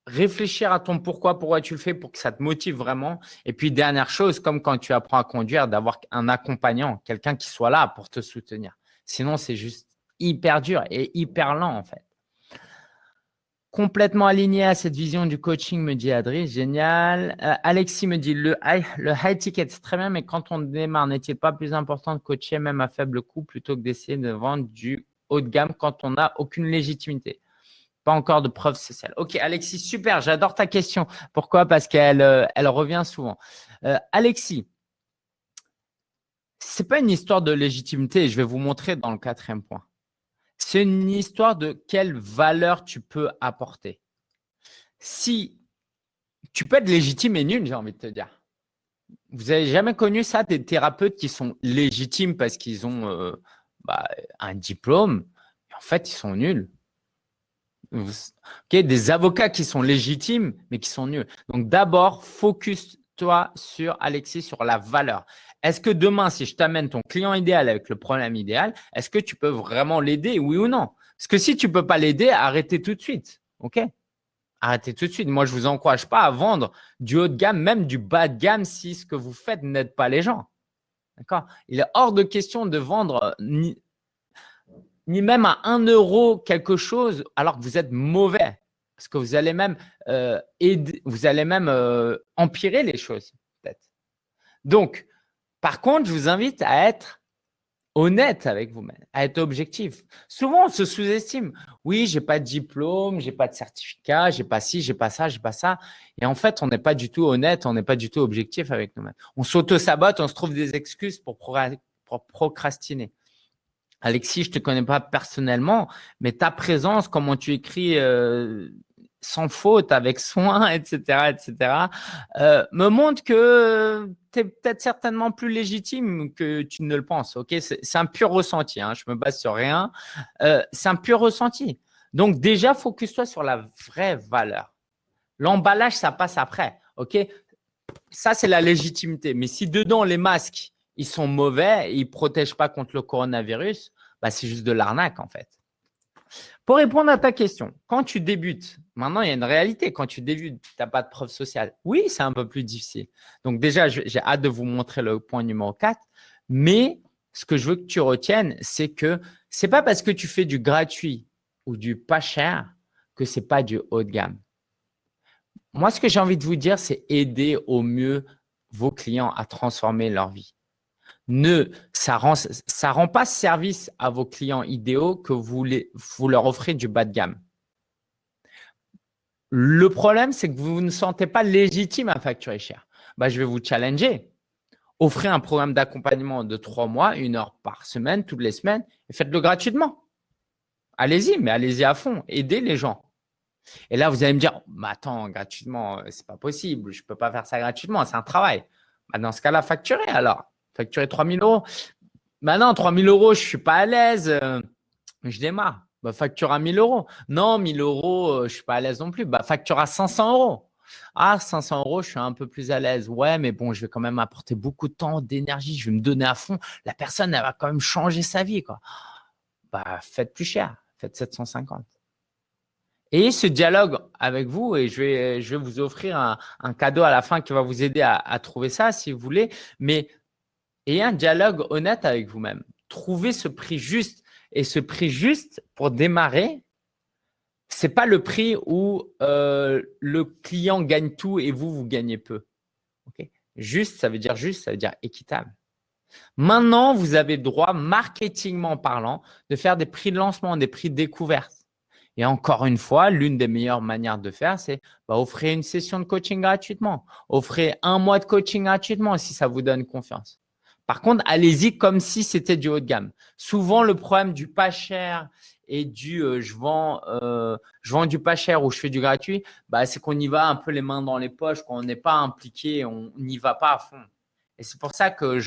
[SPEAKER 1] réfléchir à ton pourquoi, pourquoi tu le fais pour que ça te motive vraiment. Et puis dernière chose, comme quand tu apprends à conduire, d'avoir un accompagnant, quelqu'un qui soit là pour te soutenir. Sinon, c'est juste hyper dur et hyper lent en fait. Complètement aligné à cette vision du coaching, me dit Adri. Génial. Euh, Alexis me dit, le high, le high ticket, c'est très bien, mais quand on démarre, n'est-il pas plus important de coacher même à faible coût plutôt que d'essayer de vendre du haut de gamme quand on n'a aucune légitimité? Pas encore de preuves sociales. Ok, Alexis, super. J'adore ta question. Pourquoi? Parce qu'elle euh, elle revient souvent. Euh, Alexis, c'est pas une histoire de légitimité. Je vais vous montrer dans le quatrième point. C'est une histoire de quelle valeur tu peux apporter. Si tu peux être légitime et nul, j'ai envie de te dire. Vous n'avez jamais connu ça, des thérapeutes qui sont légitimes parce qu'ils ont euh, bah, un diplôme, en fait, ils sont nuls. Des avocats qui sont légitimes, mais qui sont nuls. Donc, d'abord, focus-toi sur, Alexis, sur la valeur. Est-ce que demain, si je t'amène ton client idéal avec le problème idéal, est-ce que tu peux vraiment l'aider, oui ou non? Parce que si tu ne peux pas l'aider, arrêtez tout de suite. OK? Arrêtez tout de suite. Moi, je ne vous encourage pas à vendre du haut de gamme, même du bas de gamme si ce que vous faites n'aide pas les gens. D'accord? Il est hors de question de vendre euh, ni, même à 1 euro quelque chose alors que vous êtes mauvais. Parce que vous allez même, euh, vous allez même euh, empirer les choses, peut-être. Donc, par contre, je vous invite à être honnête avec vous-même, à être objectif. Souvent, on se sous-estime. Oui, j'ai pas de diplôme, j'ai pas de certificat, j'ai pas ci, j'ai pas ça, j'ai pas ça. Et en fait, on n'est pas du tout honnête, on n'est pas du tout objectif avec nous-mêmes. On s'auto-sabote, on se trouve des excuses pour, procrastiner. Alexis, je te connais pas personnellement, mais ta présence, comment tu écris euh, sans faute, avec soin, (laughs) etc., etc., euh, me montre que tu es peut-être certainement plus légitime que tu ne le penses. Ok, C'est un pur ressenti, hein, je me base sur rien. Euh, c'est un pur ressenti. Donc déjà, focus-toi sur la vraie valeur. L'emballage, ça passe après. Ok, Ça, c'est la légitimité. Mais si dedans, les masques, ils sont mauvais, ils ne protègent pas contre le coronavirus, bah, c'est juste de l'arnaque en fait. Pour répondre à ta question, quand tu débutes, maintenant il y a une réalité, quand tu débutes, tu n'as pas de preuve sociale. Oui, c'est un peu plus difficile. Donc déjà, j'ai hâte de vous montrer le point numéro 4, mais ce que je veux que tu retiennes, c'est que ce n'est pas parce que tu fais du gratuit ou du pas cher que ce n'est pas du haut de gamme. Moi, ce que j'ai envie de vous dire, c'est aider au mieux vos clients à transformer leur vie ne, ça rend, rend pas service à vos clients idéaux que vous, leur offrez du bas de gamme. Le problème, c'est que vous ne sentez pas légitime à facturer cher. Bah, je vais vous challenger. Offrez un programme d'accompagnement de trois mois, une heure par semaine, toutes les semaines, et faites-le gratuitement. Allez-y, mais allez-y à fond. Aidez les gens. Et là, vous allez me dire, bah, attends, gratuitement, c'est pas possible. Je peux pas faire ça gratuitement, c'est un travail. Bah, dans ce cas-là, facturez alors facturer 3000 euros. Maintenant, 3000 euros, je ne suis pas à l'aise. Je démarre. Bah, facture à 1000 euros. Non, 1000 euros, euh, je ne suis pas à l'aise non plus. Bah, facture à 500 euros. Ah, 500 euros, je suis un peu plus à l'aise. Ouais, mais bon, je vais quand même apporter beaucoup de temps, d'énergie. Je vais me donner à fond. La personne, elle va quand même changer sa vie. Quoi. Bah, faites plus cher. Faites 750. Et ce dialogue avec vous, et je vais, je vais vous offrir un, cadeau à la fin qui va vous aider à, à trouver ça si vous voulez. Mais et un dialogue honnête avec vous-même. Trouvez ce prix juste. Et ce prix juste, pour démarrer, ce n'est pas le prix où euh, le client gagne tout et vous, vous gagnez peu. Juste, ça veut dire juste, ça veut dire équitable. Maintenant, vous avez le droit, marketingment parlant, de faire des prix de lancement, des prix de découverte. Et encore une fois, l'une des meilleures manières de faire, c'est bah, offrir une session de coaching gratuitement. Offrez un mois de coaching gratuitement si ça vous donne confiance. Par contre, allez-y comme si c'était du haut de gamme. Souvent, le problème du pas cher et du euh, je, vends, euh, je vends du pas cher ou je fais du gratuit, bah, c'est qu'on y va un peu les mains dans les poches, qu'on n'est pas impliqué, on n'y va pas à fond. Et c'est pour ça que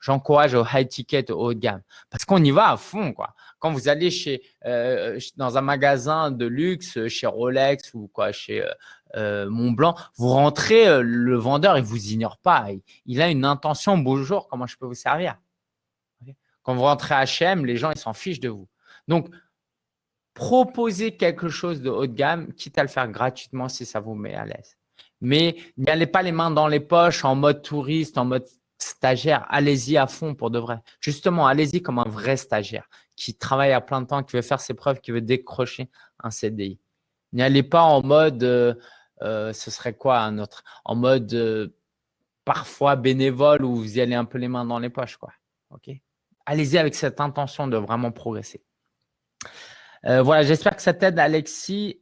[SPEAKER 1] j'encourage au high ticket, au haut de gamme. Parce qu'on y va à fond. Quand vous allez euh, dans un magasin de luxe, chez Rolex ou quoi, chez euh, euh Montblanc, vous rentrez, euh, le vendeur, il vous ignore pas. Il, a une intention, bonjour, comment je peux vous servir? Quand vous rentrez à H&M, les gens, ils s'en fichent de vous. Donc, proposez quelque chose de haut de gamme, quitte à le faire gratuitement si ça vous met à l'aise. Mais n'y allez pas les mains dans les poches en mode touriste, en mode stagiaire, allez-y à fond pour de vrai. Justement, allez-y comme un vrai stagiaire qui travaille à plein temps, qui veut faire ses preuves, qui veut décrocher un CDI. N'y allez pas en mode, euh, euh, ce serait quoi un autre? En mode euh, parfois bénévole où vous y allez un peu les mains dans les poches. quoi. Ok? Allez-y avec cette intention de vraiment progresser. voilà, j'espère que ça t'aide, Alexis.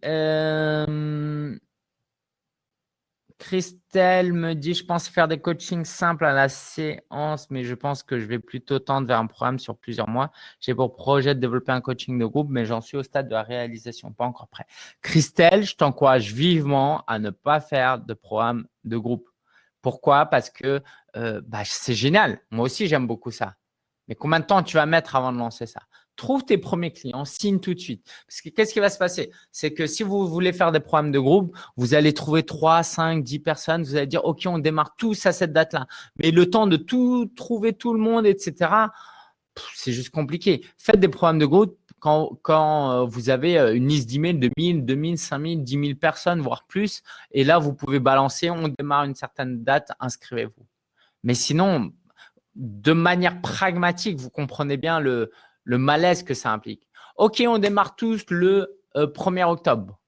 [SPEAKER 1] Christelle me dit, je pense faire des coachings simples à la séance, mais je pense que je vais plutôt tendre vers un programme sur plusieurs mois. J'ai pour projet de développer un coaching de groupe, mais j'en suis au stade de la réalisation, pas encore prêt. Christelle, je t'encourage vivement à ne pas faire de programme de groupe. Pourquoi? Parce que euh, bah, c'est génial. Moi aussi, j'aime beaucoup ça. Mais combien de temps tu vas mettre avant de lancer ça? Trouve tes premiers clients, signe tout de suite. Parce que qu'est-ce qui va se passer? C'est que si vous voulez faire des programmes de groupe, vous allez trouver 3, 5, 10 personnes. Vous allez dire, OK, on démarre tous à cette date-là. Mais le temps de tout trouver tout le monde, etc., c'est juste compliqué. Faites des programmes de groupe quand, euh, vous avez euh, une liste d'emails de 1000, 2000, 5000, 10 000 personnes, voire plus. Et là, vous pouvez balancer, on démarre une certaine date, inscrivez-vous. Mais sinon, de manière pragmatique, vous comprenez bien le, le malaise que ça implique. OK, on démarre tous le 1er euh, octobre.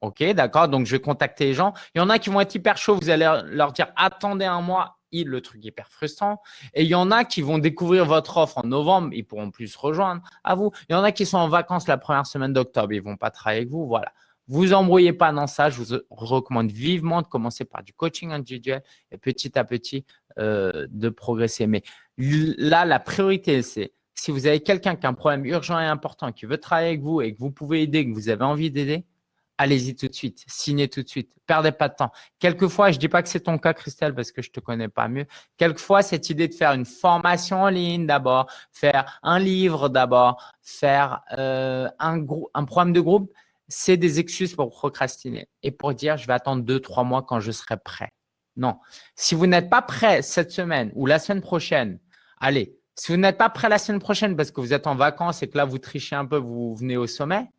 [SPEAKER 1] OK, d'accord. Donc, je vais contacter les gens. Il y en a qui vont être hyper chauds. Vous allez leur dire « attendez un mois ». Le truc hyper frustrant. Et il y en a qui vont découvrir votre offre en novembre. Ils pourront plus rejoindre à vous. Il y en a qui sont en vacances la première semaine d'octobre. Ils vont pas travailler avec vous. Voilà. Vous embrouillez pas dans ça. Je vous recommande vivement de commencer par du coaching individuel et petit à petit euh, de progresser. Mais là, la priorité, c'est si vous avez quelqu'un qui a un problème urgent et important, qui veut travailler avec vous et que vous pouvez aider, que vous avez envie d'aider, allez-y tout de suite, signez tout de suite, perdez pas de temps. Quelquefois, je dis pas que c'est ton cas, Christelle, parce que je te connais pas mieux. Quelquefois, cette idée de faire une formation en ligne d'abord, faire un livre d'abord, faire euh, un, un programme de groupe, c'est des excuses pour procrastiner et pour dire je vais attendre deux, trois mois quand je serai prêt. Non. Si vous n'êtes pas prêt cette semaine ou la semaine prochaine, allez, si vous n'êtes pas prêt la semaine prochaine parce que vous êtes en vacances et que là, vous trichez un peu, vous venez au sommet,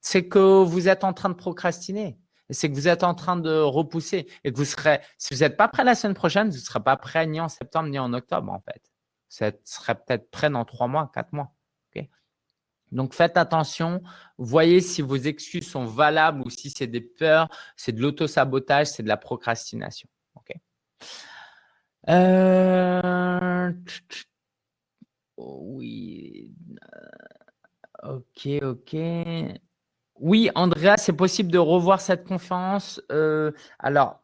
[SPEAKER 1] c'est que vous êtes en train de procrastiner. C'est que vous êtes en train de repousser et que vous serez, si vous n'êtes pas prêt la semaine prochaine, vous ne serez pas prêt ni en septembre ni en octobre en fait. Vous serez peut-être prêt dans trois mois, quatre mois. Donc, faites attention. Voyez si vos excuses sont valables ou si c'est des peurs, c'est de l'auto-sabotage, c'est de la procrastination. Euh... Oui. Euh, ok, ok. Oui, Andrea, c'est possible de revoir cette conférence. Euh, alors,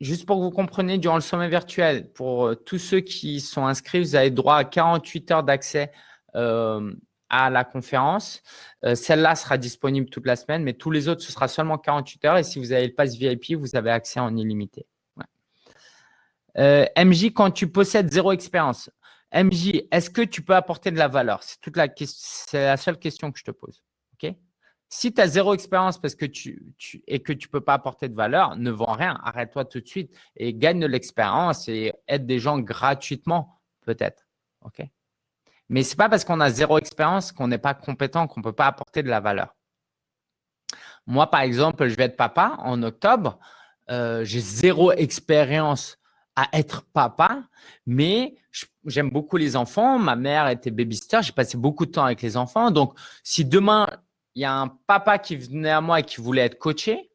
[SPEAKER 1] juste pour que vous compreniez, durant le sommet virtuel, pour euh, tous ceux qui sont inscrits, vous avez droit à 48 heures d'accès à la conférence. Celle-là sera disponible toute la semaine, mais tous les autres, ce sera seulement 48 heures. Et si vous avez le pass VIP, vous avez accès en illimité. MJ, quand tu possèdes zéro expérience, MJ, est-ce que tu peux apporter de la valeur? C'est toute la c'est la seule question que je te pose. Si tu as zéro expérience parce que tu, et que tu ne peux pas apporter de valeur, ne vends rien. Arrête-toi tout de suite et gagne de l'expérience et aide des gens gratuitement, peut-être. Mais ce n'est pas parce qu'on a zéro expérience qu'on n'est pas compétent, qu'on ne peut pas apporter de la valeur. Moi, par exemple, je vais être papa en octobre. Euh, j'ai zéro expérience à être papa, mais j'aime beaucoup les enfants. Ma mère était babysitter, j'ai passé beaucoup de temps avec les enfants. Donc, si demain, il y a un papa qui venait à moi et qui voulait être coaché,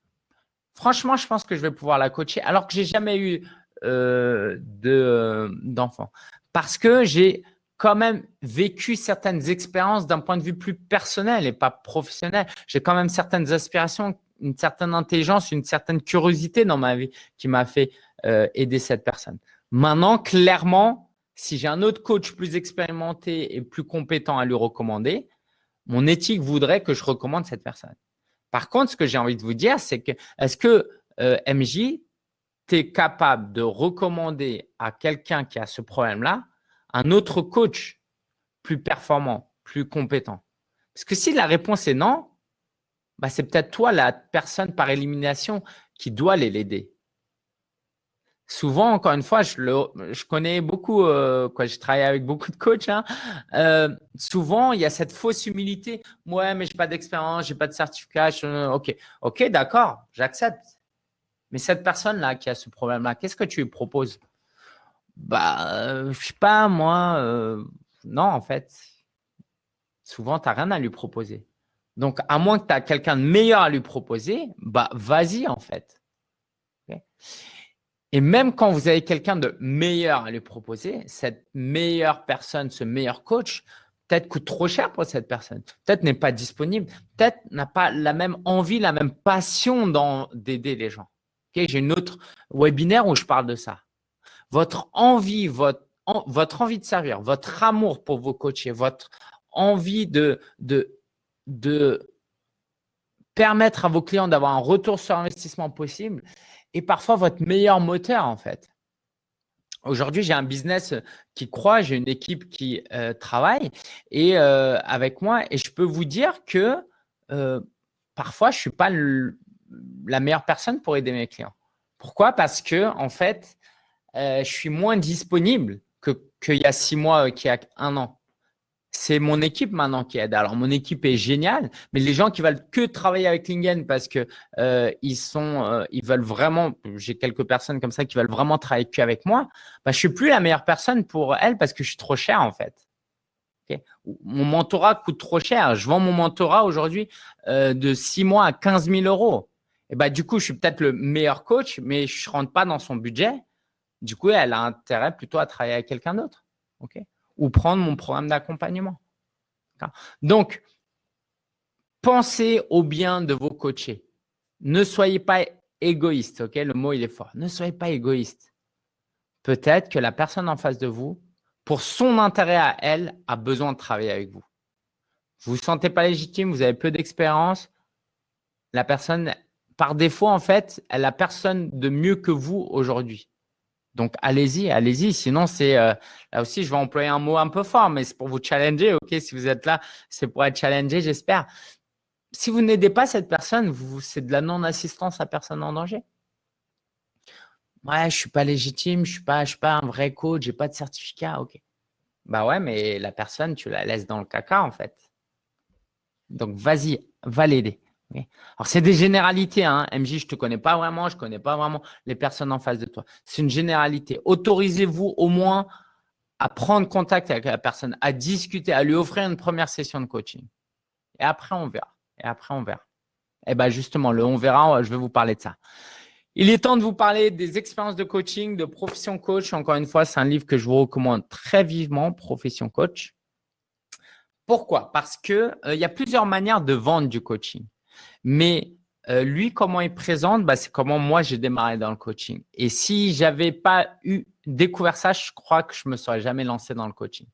[SPEAKER 1] franchement, je pense que je vais pouvoir la coacher alors que j'ai jamais eu euh, euh d'enfants. Parce que j'ai quand même vécu certaines expériences d'un point de vue plus personnel et pas professionnel. J'ai quand même certaines aspirations, une certaine intelligence, une certaine curiosité dans ma vie qui m'a fait euh, aider cette personne. Maintenant, clairement, si j'ai un autre coach plus expérimenté et plus compétent à lui recommander, mon éthique voudrait que je recommande cette personne. Par contre, ce que j'ai envie de vous dire, c'est que est-ce que euh, MJ, tu es capable de recommander à quelqu'un qui a ce problème-là un autre coach plus performant, plus compétent? Parce que si la réponse est non, bah, c'est peut-être toi la personne par élimination qui doit l'aider. Souvent, encore une fois, je, connais beaucoup, euh, je travaille avec beaucoup de coachs. Hein. Euh, souvent, il y a cette fausse humilité. Ouais, mais je n'ai pas d'expérience, je n'ai pas de certificat. ok, d'accord, j'accepte. Mais cette personne-là qui a ce problème-là, qu'est-ce que tu lui proposes? Bah, euh, je sais pas, moi. Euh, non, en fait, souvent, tu n'as rien à lui proposer. Donc, à moins que tu as quelqu'un de meilleur à lui proposer, bah, vas-y, en fait. Et même quand vous avez quelqu'un de meilleur à lui proposer, cette meilleure personne, ce meilleur coach, peut-être coûte trop cher pour cette personne, peut-être n'est pas disponible, peut-être n'a pas la même envie, la même passion d'aider les gens. J'ai une autre webinaire où je parle de ça. Votre envie, votre, envie de servir, votre amour pour vos coachés, votre envie de, de, de permettre à vos clients d'avoir un retour sur investissement possible, et parfois votre meilleur moteur en fait. Aujourd'hui, j'ai un business qui croit, j'ai une équipe qui euh, travaille et euh, avec moi et je peux vous dire que euh, parfois, je ne suis pas la meilleure personne pour aider mes clients. Pourquoi? Parce que en fait, je suis moins disponible qu'il y a six mois, qu'il y a un an c'est mon équipe maintenant qui aide. Alors, mon équipe est géniale, mais les gens qui veulent que travailler avec Lingen parce que euh, ils sont, euh, ils veulent vraiment, j'ai quelques personnes comme ça qui veulent vraiment travailler que avec moi, bah, je suis plus la meilleure personne pour elles parce que je suis trop cher en fait. Mon mentorat coûte trop cher. Je vends mon mentorat aujourd'hui euh, de six mois à 15 000 euros. Et bah, du coup, je suis peut-être le meilleur coach, mais je ne rentre pas dans son budget. Du coup, elle a intérêt plutôt à travailler avec quelqu'un d'autre. Ou prendre mon programme d'accompagnement. Donc, pensez au bien de vos coachés. Ne soyez pas égoïste, ok? Le mot, il est fort. Ne soyez pas égoïste. Peut-être que la personne en face de vous, pour son intérêt à elle, a besoin de travailler avec vous. Vous ne vous sentez pas légitime, vous avez peu d'expérience. La personne, par défaut, en fait, elle a personne de mieux que vous aujourd'hui. Donc, allez-y, allez-y. Sinon, c'est euh, là aussi, je vais employer un mot un peu fort, mais c'est pour vous challenger. OK, si vous êtes là, c'est pour être challengé, j'espère. Si vous n'aidez pas cette personne, c'est de la non-assistance à personne en danger? Ouais, je suis pas légitime, je suis suis pas un vrai coach, j'ai pas de certificat. OK. Bah ouais, mais la personne, tu la laisses dans le caca en fait. Donc, vas-y, va l'aider. Alors, c'est des généralités. Hein. MJ, je ne te connais pas vraiment, je ne connais pas vraiment les personnes en face de toi. C'est une généralité. Autorisez-vous au moins à prendre contact avec la personne, à discuter, à lui offrir une première session de coaching. Et après, on verra. Et après, on verra. Et eh bien, justement, le on verra, je vais vous parler de ça. Il est temps de vous parler des expériences de coaching, de profession coach. Encore une fois, c'est un livre que je vous recommande très vivement, Profession coach. Pourquoi? Parce qu'il euh, y a plusieurs manières de vendre du coaching. Mais euh, lui, comment il présente, bah, c'est comment moi j'ai démarré dans le coaching. Et si j'avais pas eu découvert ça, je crois que je me serais jamais lancé dans le coaching.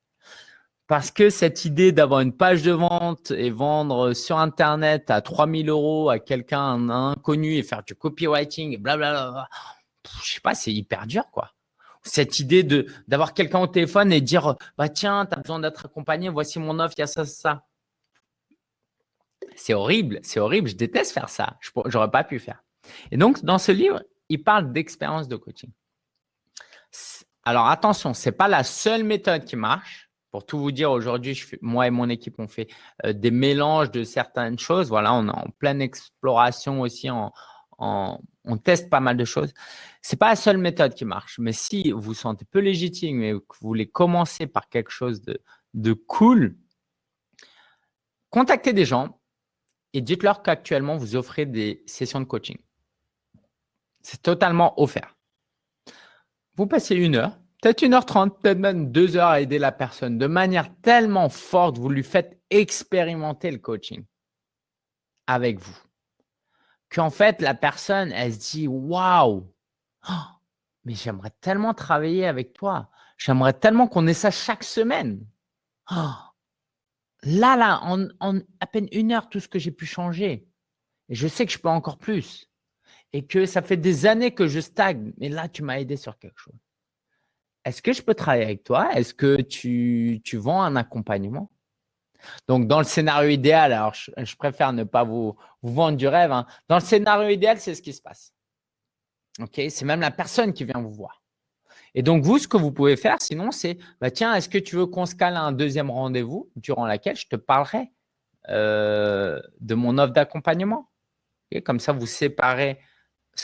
[SPEAKER 1] Parce que cette idée d'avoir une page de vente et vendre sur Internet à 3000 euros à quelqu'un inconnu et faire du copywriting blablabla, je sais pas, c'est hyper dur, quoi. Cette idée d'avoir quelqu'un au téléphone et dire, bah tiens, tu as besoin d'être accompagné, voici mon offre, il y a ça, ça. C'est horrible, c'est horrible. Je déteste faire ça. Je n'aurais pas pu faire. Et donc, dans ce livre, il parle d'expérience de coaching. Alors, attention, ce n'est pas la seule méthode qui marche. Pour tout vous dire, aujourd'hui, moi et mon équipe, on fait euh, des mélanges de certaines choses. Voilà, on est en pleine exploration aussi. on teste pas mal de choses. Ce n'est pas la seule méthode qui marche. Mais si vous vous sentez peu légitime et que vous voulez commencer par quelque chose de, de cool, contactez des gens et dites-leur qu'actuellement, vous offrez des sessions de coaching. C'est totalement offert. Vous passez une heure, peut-être 1h30, peut-être même 2 heures à aider la personne de manière tellement forte, vous lui faites expérimenter le coaching avec vous. Qu'en fait, la personne, elle se dit Waouh, oh, mais j'aimerais tellement travailler avec toi. J'aimerais tellement qu'on ait ça chaque semaine. Oh, là, là, en, à peine une heure, tout ce que j'ai pu changer. Et je sais que je peux encore plus. Et que ça fait des années que je stagne. Mais là, tu m'as aidé sur quelque chose. Est-ce que je peux travailler avec toi? Est-ce que tu, vends un accompagnement? Donc, dans le scénario idéal, alors je, préfère ne pas vous, vendre du rêve. Hein. Dans le scénario idéal, c'est ce qui se passe. C'est même la personne qui vient vous voir. Et donc, vous, ce que vous pouvez faire, sinon, c'est bah, tiens, est-ce que tu veux qu'on se cale un deuxième rendez-vous durant lequel je te parlerai euh, de mon offre d'accompagnement? Comme ça, vous séparez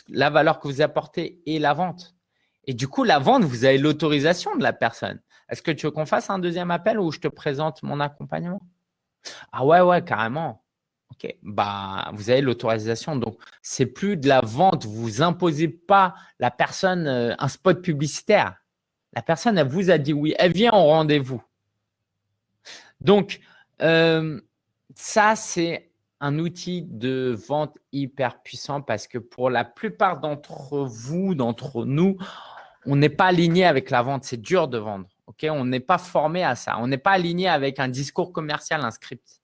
[SPEAKER 1] la valeur que vous apportez et la vente. Et du coup, la vente, vous avez l'autorisation de la personne. Est-ce que tu veux qu'on fasse un deuxième appel ou je te présente mon accompagnement? Ah ouais, ouais, carrément. Ok, bah, vous avez l'autorisation. Donc, c'est plus de la vente. Vous imposez pas la personne euh, un spot publicitaire. La personne, elle vous a dit oui. Elle vient au rendez-vous. Donc, euh, ça, c'est un outil de vente hyper puissant parce que pour la plupart d'entre vous, d'entre nous, on n'est pas aligné avec la vente. C'est dur de vendre. On n'est pas formé à ça. On n'est pas aligné avec un discours commercial, un script.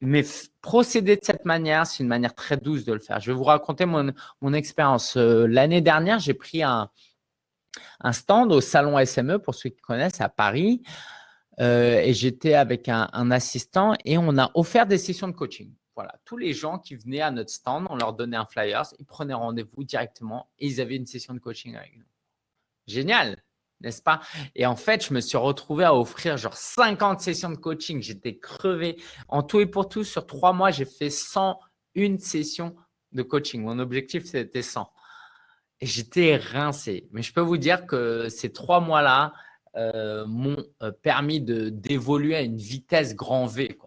[SPEAKER 1] Mais procéder de cette manière, c'est une manière très douce de le faire. Je vais vous raconter mon, mon expérience. Euh, l'année dernière, j'ai pris un, un, stand au salon SME, pour ceux qui connaissent, à Paris. Euh, et j'étais avec un, un, assistant et on a offert des sessions de coaching. Voilà, tous les gens qui venaient à notre stand, on leur donnait un flyer, ils prenaient rendez-vous directement et ils avaient une session de coaching avec nous. Génial n'est-ce pas? Et en fait, je me suis retrouvé à offrir genre 50 sessions de coaching. J'étais crevé. En tout et pour tout, sur trois mois, j'ai fait 101 sessions de coaching. Mon objectif, c'était 100. Et j'étais rincé. Mais je peux vous dire que ces trois mois-là euh, m'ont euh, permis d'évoluer à une vitesse grand V.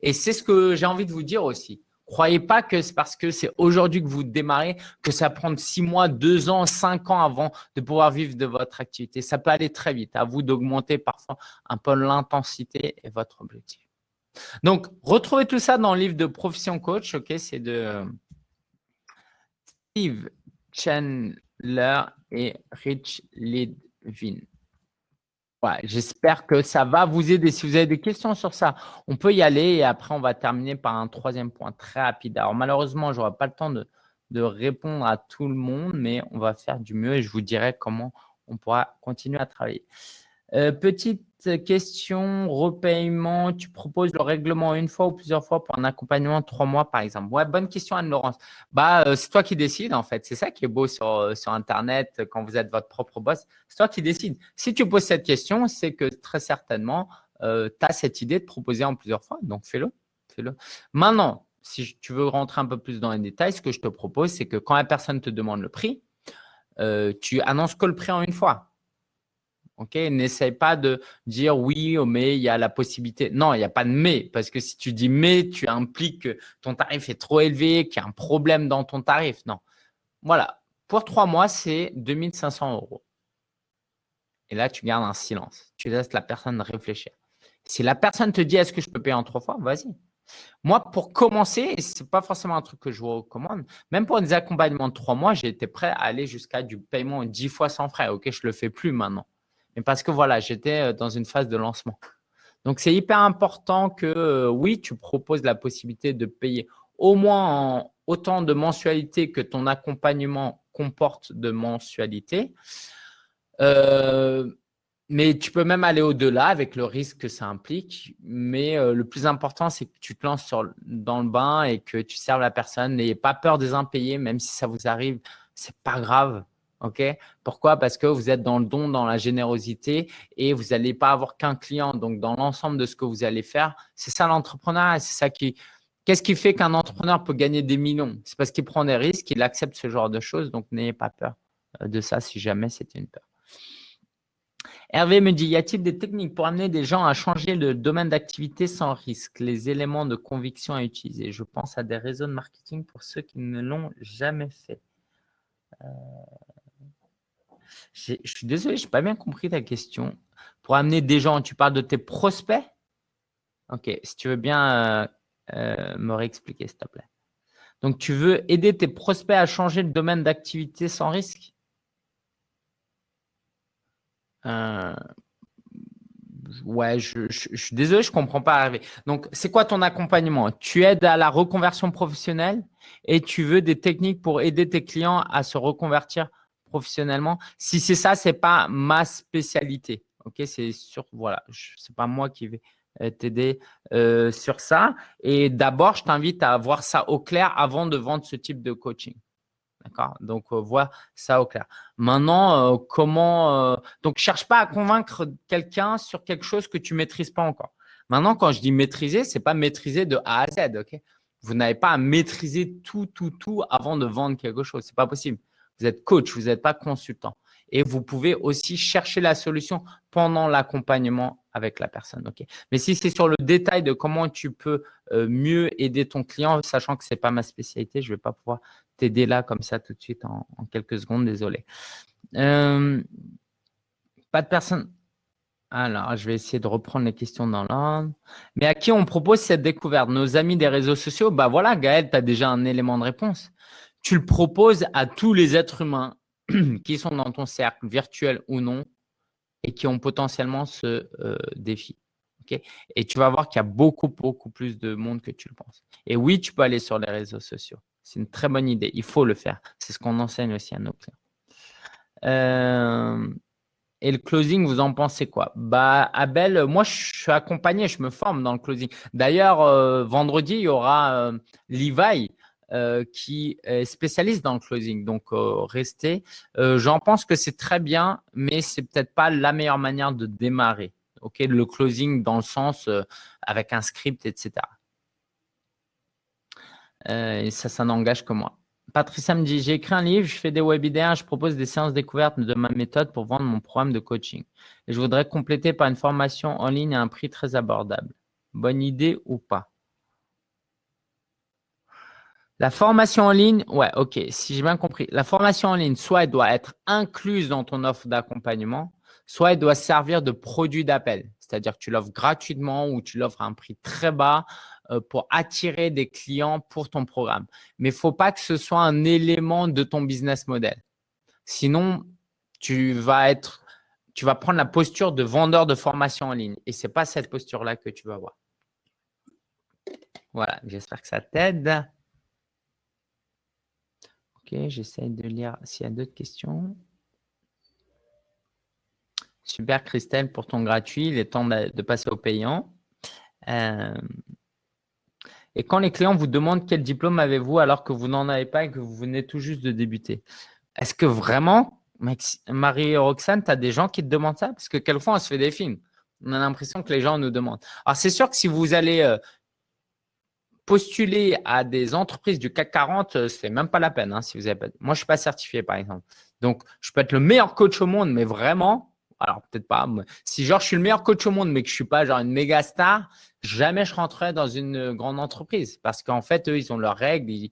[SPEAKER 1] Et c'est ce que j'ai envie de vous dire aussi. Croyez pas que c'est parce que c'est aujourd'hui que vous démarrez que ça prend six mois, deux ans, cinq ans avant de pouvoir vivre de votre activité. Ça peut aller très vite. À vous d'augmenter parfois un peu l'intensité et votre objectif. Donc, retrouvez tout ça dans le livre de Profession Coach. Ok, c'est de euh, Steve Chandler et Rich Lidvin. J'espère que ça va vous aider. Si vous avez des questions sur ça, on peut y aller et après, on va terminer par un troisième point très rapide. Alors, malheureusement, je n'aurai pas le temps de, répondre à tout le monde, mais on va faire du mieux et je vous dirai comment on pourra continuer à travailler. Euh, petite question, repayement, tu proposes le règlement une fois ou plusieurs fois pour un accompagnement de trois mois, par exemple? Ouais, bonne question, Anne-Laurence. Bah, euh, c'est toi qui décides, en fait. C'est ça qui est beau sur, euh, sur Internet quand vous êtes votre propre boss. C'est toi qui décides. Si tu poses cette question, c'est que très certainement, tu as cette idée de proposer en plusieurs fois. Donc, fais-le. Fais-le. Maintenant, si tu veux rentrer un peu plus dans les détails, ce que je te propose, c'est que quand la personne te demande le prix, tu annonces que le prix en une fois. N'essaye pas de dire oui, mais il y a la possibilité. Non, il n'y a pas de mais, parce que si tu dis mais, tu impliques que ton tarif est trop élevé, qu'il y a un problème dans ton tarif. Non. Voilà. Pour trois mois, c'est 2500 euros. Et là, tu gardes un silence. Tu laisses la personne réfléchir. Si la personne te dit est-ce que je peux payer en trois fois, vas-y. Moi, pour commencer, ce n'est pas forcément un truc que je vous recommande, même pour des accompagnements de trois mois, j'ai été prêt à aller jusqu'à du paiement dix fois sans frais. Ok, je ne le fais plus maintenant mais parce que voilà, j'étais euh, dans une phase de lancement. Donc, c'est hyper important que euh, oui, tu proposes la possibilité de payer au moins autant de mensualités que ton accompagnement comporte de mensualités. Euh, mais tu peux même aller au-delà avec le risque que ça implique. Mais le plus important, c'est que tu te lances dans le bain et que tu serves la personne. N'ayez pas peur des impayés, même si ça vous arrive, c'est pas grave. Ok? Pourquoi? Parce que vous êtes dans le don, dans la générosité et vous n'allez pas avoir qu'un client. Donc, dans l'ensemble de ce que vous allez faire, c'est ça l'entrepreneuriat. C'est ça qui. Qu'est-ce qui fait qu'un entrepreneur peut gagner des millions? C'est parce qu'il prend des risques, il accepte ce genre de choses. Donc, n'ayez pas peur euh, de ça si jamais c'était une peur. Hervé me dit, y a-t-il des techniques pour amener des gens à changer de domaine d'activité sans risque? Les éléments de conviction à utiliser. Je pense à des réseaux de marketing pour ceux qui ne l'ont jamais fait. Euh, Je suis désolé, je n'ai pas bien compris ta question. Pour amener des gens, tu parles de tes prospects? Ok, si tu veux bien euh, euh, me réexpliquer, s'il te plaît. Donc, tu veux aider tes prospects à changer de domaine d'activité sans risque? Euh, Ouais, je, suis désolé, je ne comprends pas. Donc, c'est quoi ton accompagnement? Tu aides à la reconversion professionnelle et tu veux des techniques pour aider tes clients à se reconvertir professionnellement. Si c'est ça, ce n'est pas ma spécialité. Ok, c'est sûr, voilà, ce n'est pas moi qui vais euh, t'aider euh, sur ça. Et d'abord, je t'invite à voir ça au clair avant de vendre ce type de coaching. D'accord? Donc, euh, vois ça au clair. Maintenant, comment… donc, cherche pas à convaincre quelqu'un sur quelque chose que tu maîtrises pas encore. Maintenant, quand je dis maîtriser, ce n'est pas maîtriser de A à Z. vous n'avez pas à maîtriser tout, tout, tout avant de vendre quelque chose. Ce n'est pas possible. Vous êtes coach, vous n'êtes pas consultant. Et vous pouvez aussi chercher la solution pendant l'accompagnement avec la personne. Mais si c'est sur le détail de comment tu peux euh, mieux aider ton client, sachant que ce n'est pas ma spécialité, je ne vais pas pouvoir t'aider là comme ça tout de suite en, quelques secondes, désolé. Euh, pas de personne. Alors, je vais essayer de reprendre les questions dans l'ordre. Mais à qui on propose cette découverte? Nos amis des réseaux sociaux? Bah voilà, Gaël, tu as déjà un élément de réponse. Tu le proposes à tous les êtres humains (clears throat) qui sont dans ton cercle, virtuel ou non, et qui ont potentiellement ce euh, défi. et tu vas voir qu'il y a beaucoup, beaucoup plus de monde que tu le penses. Et oui, tu peux aller sur les réseaux sociaux. C'est une très bonne idée. Il faut le faire. C'est ce qu'on enseigne aussi à nos clients. Euh, et le closing, vous en pensez quoi? Bah, Abel, moi, je suis accompagné, je me forme dans le closing. D'ailleurs, euh, vendredi, il y aura Levi euh, qui est spécialiste dans le closing. Donc, euh, restez. Euh, j'en pense que c'est très bien, mais c'est peut-être pas la meilleure manière de démarrer. Ok, le closing dans le sens avec un script, etc. et ça, ça n'engage que moi. Patricia me dit, j'ai écrit un livre, je fais des webinaires, je propose des séances découvertes de ma méthode pour vendre mon programme de coaching. Et je voudrais compléter par une formation en ligne à un prix très abordable. Bonne idée ou pas? La formation en ligne, ouais, ok, si j'ai bien compris. La formation en ligne, soit elle doit être incluse dans ton offre d'accompagnement, soit elle doit servir de produit d'appel. C'est-à-dire que tu l'offres gratuitement ou tu l'offres à un prix très bas euh, pour attirer des clients pour ton programme. Mais il ne faut pas que ce soit un élément de ton business model. Sinon, tu vas être, tu vas prendre la posture de vendeur de formation en ligne. Et ce n'est pas cette posture-là que tu vas avoir. Voilà, j'espère que ça t'aide. Ok, j'essaie de lire s'il y a d'autres questions. Super Christelle pour ton gratuit, il est temps de, passer au payant. Euh, et quand les clients vous demandent quel diplôme avez-vous alors que vous n'en avez pas et que vous venez tout juste de débuter, est-ce que vraiment, Marie-Roxane, tu as des gens qui te demandent ça? Parce que quelquefois, on se fait des films. On a l'impression que les gens nous demandent. Alors, c'est sûr que si vous allez euh, postuler à des entreprises du CAC 40, euh, c'est même pas la peine. Hein, si vous avez. Moi, je suis pas certifié, par exemple. Donc, je peux être le meilleur coach au monde, mais vraiment, alors peut-être pas. Si genre je suis le meilleur coach au monde, mais que je suis pas genre une méga star, jamais je rentrerai dans une grande entreprise parce qu'en fait, eux, ils ont leurs règles et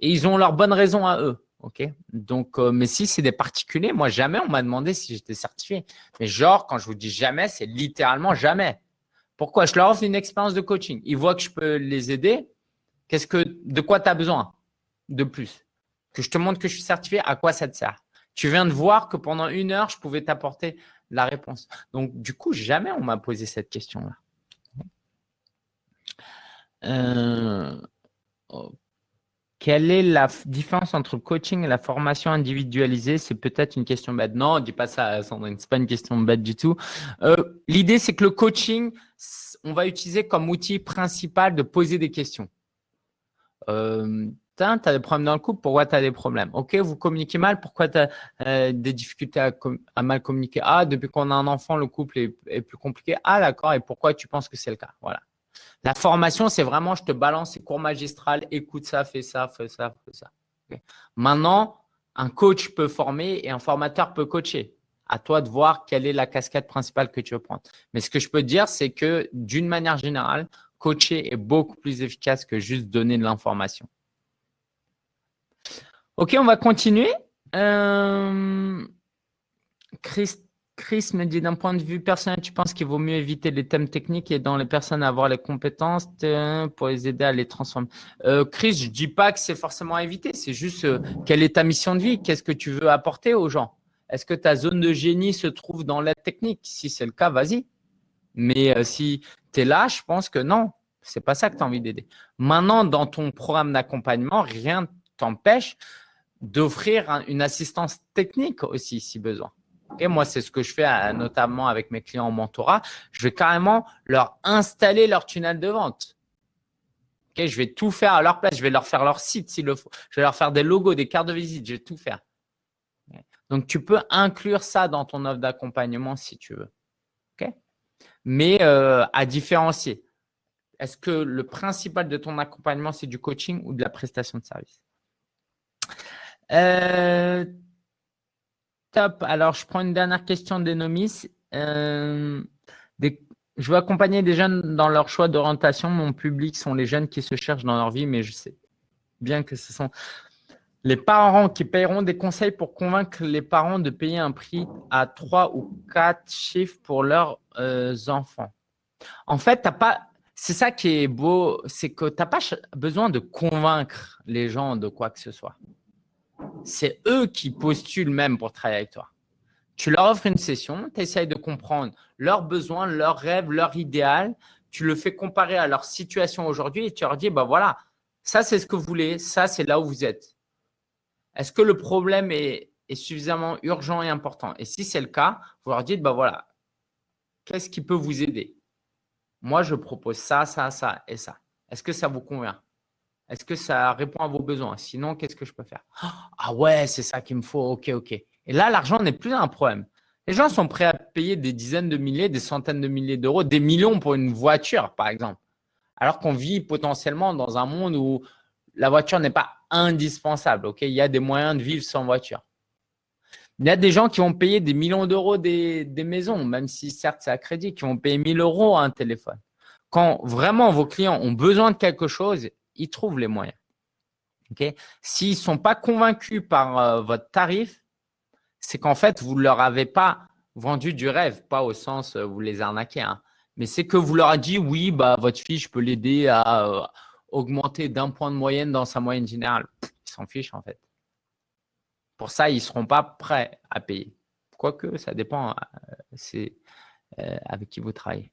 [SPEAKER 1] ils ont leurs bonnes raisons à eux. Ok? Donc, euh, mais si c'est des particuliers, moi jamais on m'a demandé si j'étais certifié. Mais genre, quand je vous dis jamais, c'est littéralement jamais. Pourquoi Je leur offre une expérience de coaching? Ils voient que je peux les aider. Qu'est-ce que, de quoi tu as besoin de plus? Que je te montre que je suis certifié, à quoi ça te sert? Tu viens de voir que pendant une heure, je pouvais t'apporter la réponse. Donc, du coup, jamais on m'a posé cette question-là. Euh, quelle est la différence entre le coaching et la formation individualisée? C'est peut-être une question bête. Non, dis pas ça, Sandrine. Ce n'est pas une question bête du tout. Euh, l'idée, c'est que le coaching, on va utiliser comme outil principal de poser des questions. Euh, tu as des problèmes dans le couple, pourquoi tu as des problèmes? Ok, vous communiquez mal, pourquoi tu as euh, des difficultés à, mal communiquer? Ah, depuis qu'on a un enfant, le couple est, est plus compliqué. Ah, d'accord, et pourquoi tu penses que c'est le cas? Voilà. La formation, c'est vraiment, je te balance ces cours magistrales, écoute ça, fais ça, fais ça, fais ça. Maintenant, un coach peut former et un formateur peut coacher. À toi de voir quelle est la casquette principale que tu veux prendre. Mais ce que je peux dire, c'est que d'une manière générale, coacher est beaucoup plus efficace que juste donner de l'information. Ok, on va continuer. Euh, Chris me dit d'un point de vue personnel, tu penses qu'il vaut mieux éviter les thèmes techniques et dans les personnes avoir les compétences pour les aider à les transformer? Euh, Chris, je dis pas que c'est forcément à éviter, c'est juste euh, quelle est ta mission de vie, qu'est-ce que tu veux apporter aux gens? Est-ce que ta zone de génie se trouve dans l'aide technique? Si c'est le cas, vas-y. Mais euh, si tu es là, je pense que non, c'est pas ça que tu as envie d'aider. Maintenant, dans ton programme d'accompagnement, rien t'empêche d'offrir une assistance technique aussi si besoin. Et moi, c'est ce que je fais euh, notamment avec mes clients en mentorat. Je vais carrément leur installer leur tunnel de vente. je vais tout faire à leur place. Je vais leur faire leur site s'il le faut. Je vais leur faire des logos, des cartes de visite. Je vais tout faire. Donc, tu peux inclure ça dans ton offre d'accompagnement si tu veux. Mais euh, à différencier. Est-ce que le principal de ton accompagnement, c'est du coaching ou de la prestation de service? Euh, Top. Alors, je prends une dernière question d'Enomis. Euh, je veux accompagner des jeunes dans leur choix d'orientation. Mon public sont les jeunes qui se cherchent dans leur vie, mais je sais bien que ce sont les parents qui paieront des conseils pour convaincre les parents de payer un prix à trois ou quatre chiffres pour leurs euh, enfants. En fait, pas. C'est ça qui est beau, c'est que tu n'as pas besoin de convaincre les gens de quoi que ce soit c'est eux qui postulent même pour travailler avec toi. Tu leur offres une session, tu essayes de comprendre leurs besoins, leurs rêves, leur idéal. Tu le fais comparer à leur situation aujourd'hui et tu leur dis, bah voilà, ça c'est ce que vous voulez, ça c'est là où vous êtes. Est-ce que le problème est, suffisamment urgent et important? Et si c'est le cas, vous leur dites, bah voilà, qu'est-ce qui peut vous aider? Moi, je propose ça, ça, ça et ça. Est-ce que ça vous convient? Est-ce que ça répond à vos besoins? Sinon, qu'est-ce que je peux faire? Ah ouais, c'est ça qu'il me faut. Ok, ok. Et là, l'argent n'est plus un problème. Les gens sont prêts à payer des dizaines de milliers, des centaines de milliers d'euros, des millions pour une voiture, par exemple. Alors qu'on vit potentiellement dans un monde où la voiture n'est pas indispensable. Ok, Il y a des moyens de vivre sans voiture. Il y a des gens qui vont payer des millions d'euros des, des, maisons, même si certes c'est à crédit, qui vont payer 1000 euros un téléphone. Quand vraiment vos clients ont besoin de quelque chose, ils trouvent les moyens. S'ils ne sont pas convaincus par euh, votre tarif, c'est qu'en fait, vous ne leur avez pas vendu du rêve, pas au sens euh, vous les arnaquez, hein. mais c'est que vous leur avez dit oui, bah, votre fille, je peux l'aider à euh, augmenter d'un point de moyenne dans sa moyenne générale. Ils s'en fichent en fait. Pour ça, ils ne seront pas prêts à payer. Quoique, ça dépend, c'est avec qui vous travaillez.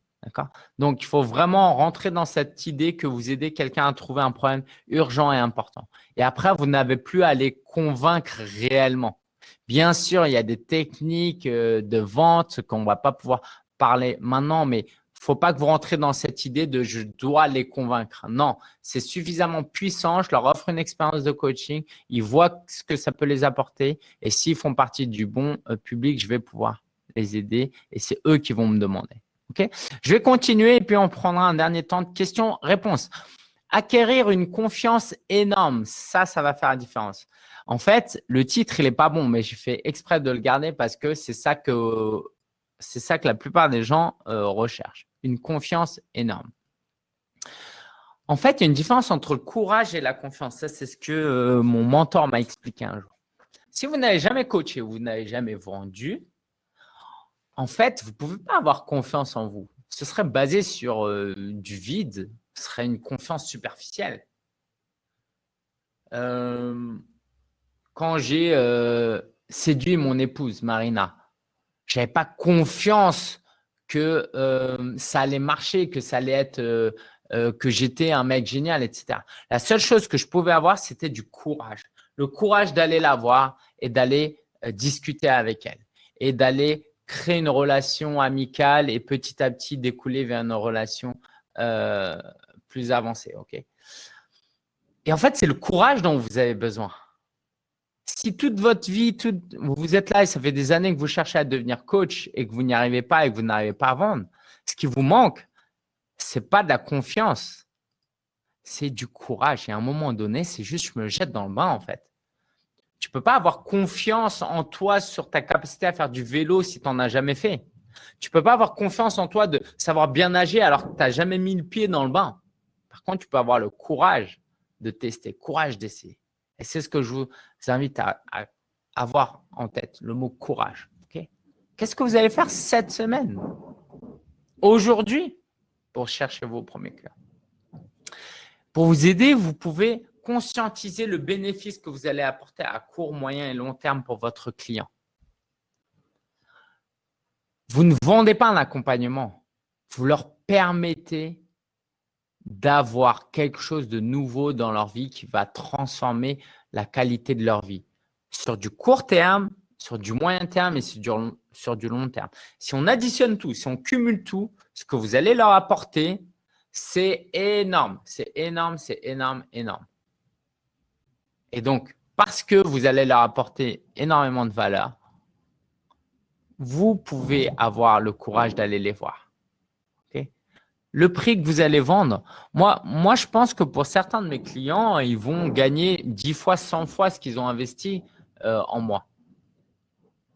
[SPEAKER 1] Donc, il faut vraiment rentrer dans cette idée que vous aidez quelqu'un à trouver un problème urgent et important. Et après, vous n'avez plus à les convaincre réellement. Bien sûr, il y a des techniques euh, de vente qu'on ne va pas pouvoir parler maintenant, mais il ne faut pas que vous rentrez dans cette idée de je dois les convaincre. Non, c'est suffisamment puissant. Je leur offre une expérience de coaching. Ils voient ce que ça peut les apporter. Et s'ils font partie du bon euh, public, je vais pouvoir les aider. Et c'est eux qui vont me demander. Je vais continuer et puis on prendra un dernier temps de questions-réponses. Acquérir une confiance énorme, ça, ça va faire la différence. En fait, le titre, il n'est pas bon, mais j'ai fait exprès de le garder parce que c'est ça que, c'est ça que la plupart des gens euh, recherchent. Une confiance énorme. En fait, il y a une différence entre le courage et la confiance. Ça, c'est ce que euh, mon mentor m'a expliqué un jour. Si vous n'avez jamais coaché, vous n'avez jamais vendu, en fait, vous ne pouvez pas avoir confiance en vous. Ce serait basé sur euh, du vide, ce serait une confiance superficielle. Euh, quand j'ai euh, séduit mon épouse, Marina, je n'avais pas confiance que ça allait marcher, que ça allait être, que j'étais un mec génial, etc. La seule chose que je pouvais avoir, c'était du courage. Le courage d'aller la voir et d'aller discuter avec elle et d'aller créer une relation amicale et petit à petit découler vers une relation euh, plus avancée. ok? Et en fait, c'est le courage dont vous avez besoin. Si toute votre vie, vous êtes là et ça fait des années que vous cherchez à devenir coach et que vous n'y arrivez pas et que vous n'arrivez pas à vendre, ce qui vous manque, ce n'est pas de la confiance, c'est du courage. Et à un moment donné, c'est juste je me jette dans le bain en fait. Tu peux pas avoir confiance en toi sur ta capacité à faire du vélo si tu n'en as jamais fait. Tu peux pas avoir confiance en toi de savoir bien nager alors que tu n'as jamais mis le pied dans le bain. Par contre, tu peux avoir le courage de tester, courage d'essayer. Et c'est ce que je vous invite à, avoir en tête, le mot courage. Qu'est-ce que vous allez faire cette semaine? Aujourd'hui, pour chercher vos premiers clients. Pour vous aider, vous pouvez conscientiser le bénéfice que vous allez apporter à court, moyen et long terme pour votre client. Vous ne vendez pas un accompagnement. Vous leur permettez d'avoir quelque chose de nouveau dans leur vie qui va transformer la qualité de leur vie sur du court terme, sur du moyen terme et sur du, sur du long terme. Si on additionne tout, si on cumule tout, ce que vous allez leur apporter, c'est énorme, c'est énorme, c'est énorme, énorme. Et donc, parce que vous allez leur apporter énormément de valeur, vous pouvez avoir le courage d'aller les voir. Le prix que vous allez vendre, moi, moi, je pense que pour certains de mes clients, ils vont gagner 10 fois, 100 fois ce qu'ils ont investi euh, en moi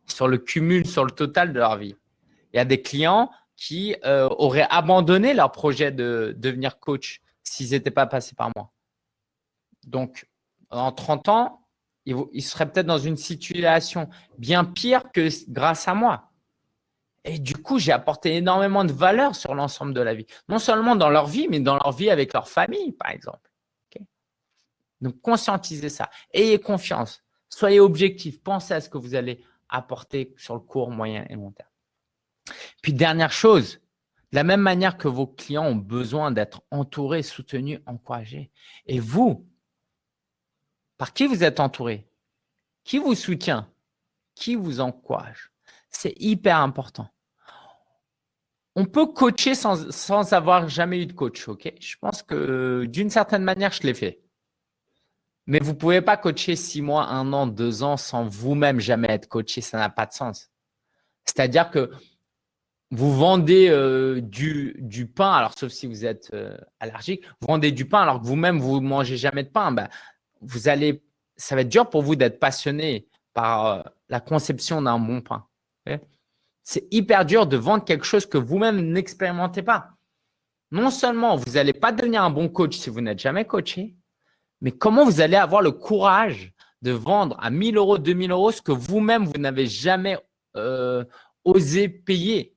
[SPEAKER 1] sur le cumul, sur le total de leur vie. Il y a des clients qui euh, auraient abandonné leur projet de devenir coach s'ils n'étaient pas passés par moi. Donc, en 30 ans, ils, seraient peut-être dans une situation bien pire que grâce à moi. Et du coup, j'ai apporté énormément de valeur sur l'ensemble de la vie. Non seulement dans leur vie, mais dans leur vie avec leur famille, par exemple. Donc, conscientisez ça. Ayez confiance. Soyez objectif. Pensez à ce que vous allez apporter sur le court, moyen et long terme. Puis, dernière chose, de la même manière que vos clients ont besoin d'être entourés, soutenus, encouragés, et vous, par qui vous êtes entouré? Qui vous soutient? Qui vous encourage? C'est hyper important. On peut coacher sans, sans, avoir jamais eu de coach, ok? Je pense que d'une certaine manière, je l'ai fait. Mais vous ne pouvez pas coacher six mois, un an, deux ans sans vous-même jamais être coaché. Ça n'a pas de sens. C'est-à-dire que vous vendez euh, du, du, pain, alors sauf si vous êtes euh, allergique, vous vendez du pain alors que vous-même, vous ne mangez jamais de pain. Ben, vous allez, ça va être dur pour vous d'être passionné par euh, la conception d'un bon pain. C'est hyper dur de vendre quelque chose que vous-même n'expérimentez pas. Non seulement vous n'allez pas devenir un bon coach si vous n'êtes jamais coaché, mais comment vous allez avoir le courage de vendre à 1000 euros, 2000 euros ce que vous-même, vous, n'avez jamais euh, osé payer?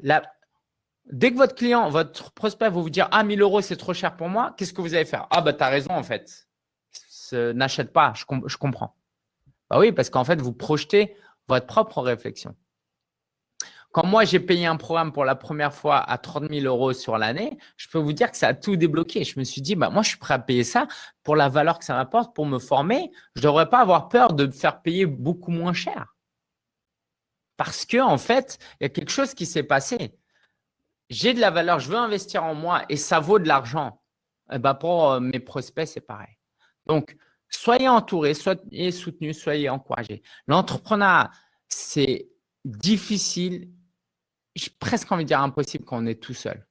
[SPEAKER 1] Dès que votre client, votre prospect va vous dire « Ah, 1000 euros, c'est trop cher pour moi », qu'est-ce que vous allez faire « Ah, bah, tu as raison en fait. N'achète pas, je, comprends. » Bah oui, parce qu'en fait, vous projetez votre propre réflexion. Quand moi, j'ai payé un programme pour la première fois à 30 000 euros sur l'année, je peux vous dire que ça a tout débloqué. Je me suis dit, bah, moi, je suis prêt à payer ça pour la valeur que ça m'apporte, pour me former. Je ne devrais pas avoir peur de me faire payer beaucoup moins cher. Parce que en fait, il y a quelque chose qui s'est passé. J'ai de la valeur, je veux investir en moi et ça vaut de l'argent. Eh ben, pour euh, mes prospects, c'est pareil. Donc, soyez entourés, soyez soutenus, soyez encouragés. L'entrepreneuriat, c'est difficile j'ai presque envie de dire impossible quand on est tout seul.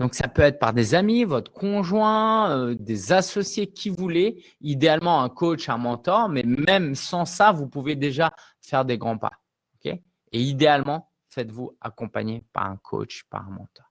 [SPEAKER 1] Donc, ça peut être par des amis, votre conjoint, euh, des associés qui voulez, idéalement un coach, un mentor, mais même sans ça, vous pouvez déjà faire des grands pas. Et idéalement, faites-vous accompagner par un coach, par un mentor.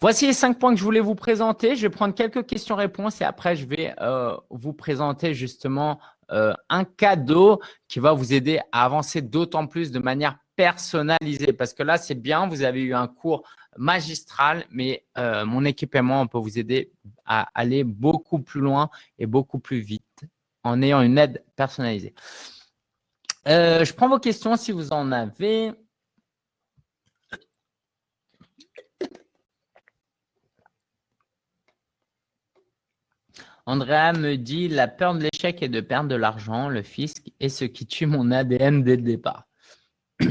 [SPEAKER 1] Voici les cinq points que je voulais vous présenter. Je vais prendre quelques questions-réponses et après, je vais euh, vous présenter justement euh, un cadeau qui va vous aider à avancer d'autant plus de manière personnalisé parce que là, c'est bien, vous avez eu un cours magistral, mais euh, mon équipement on peut vous aider à aller beaucoup plus loin et beaucoup plus vite en ayant une aide personnalisée. Je prends vos questions si vous en avez. Andrea me dit « La peur de l'échec et de perdre de l'argent, le fisc, est ce qui tue mon ADN dès le départ. (clears throat) »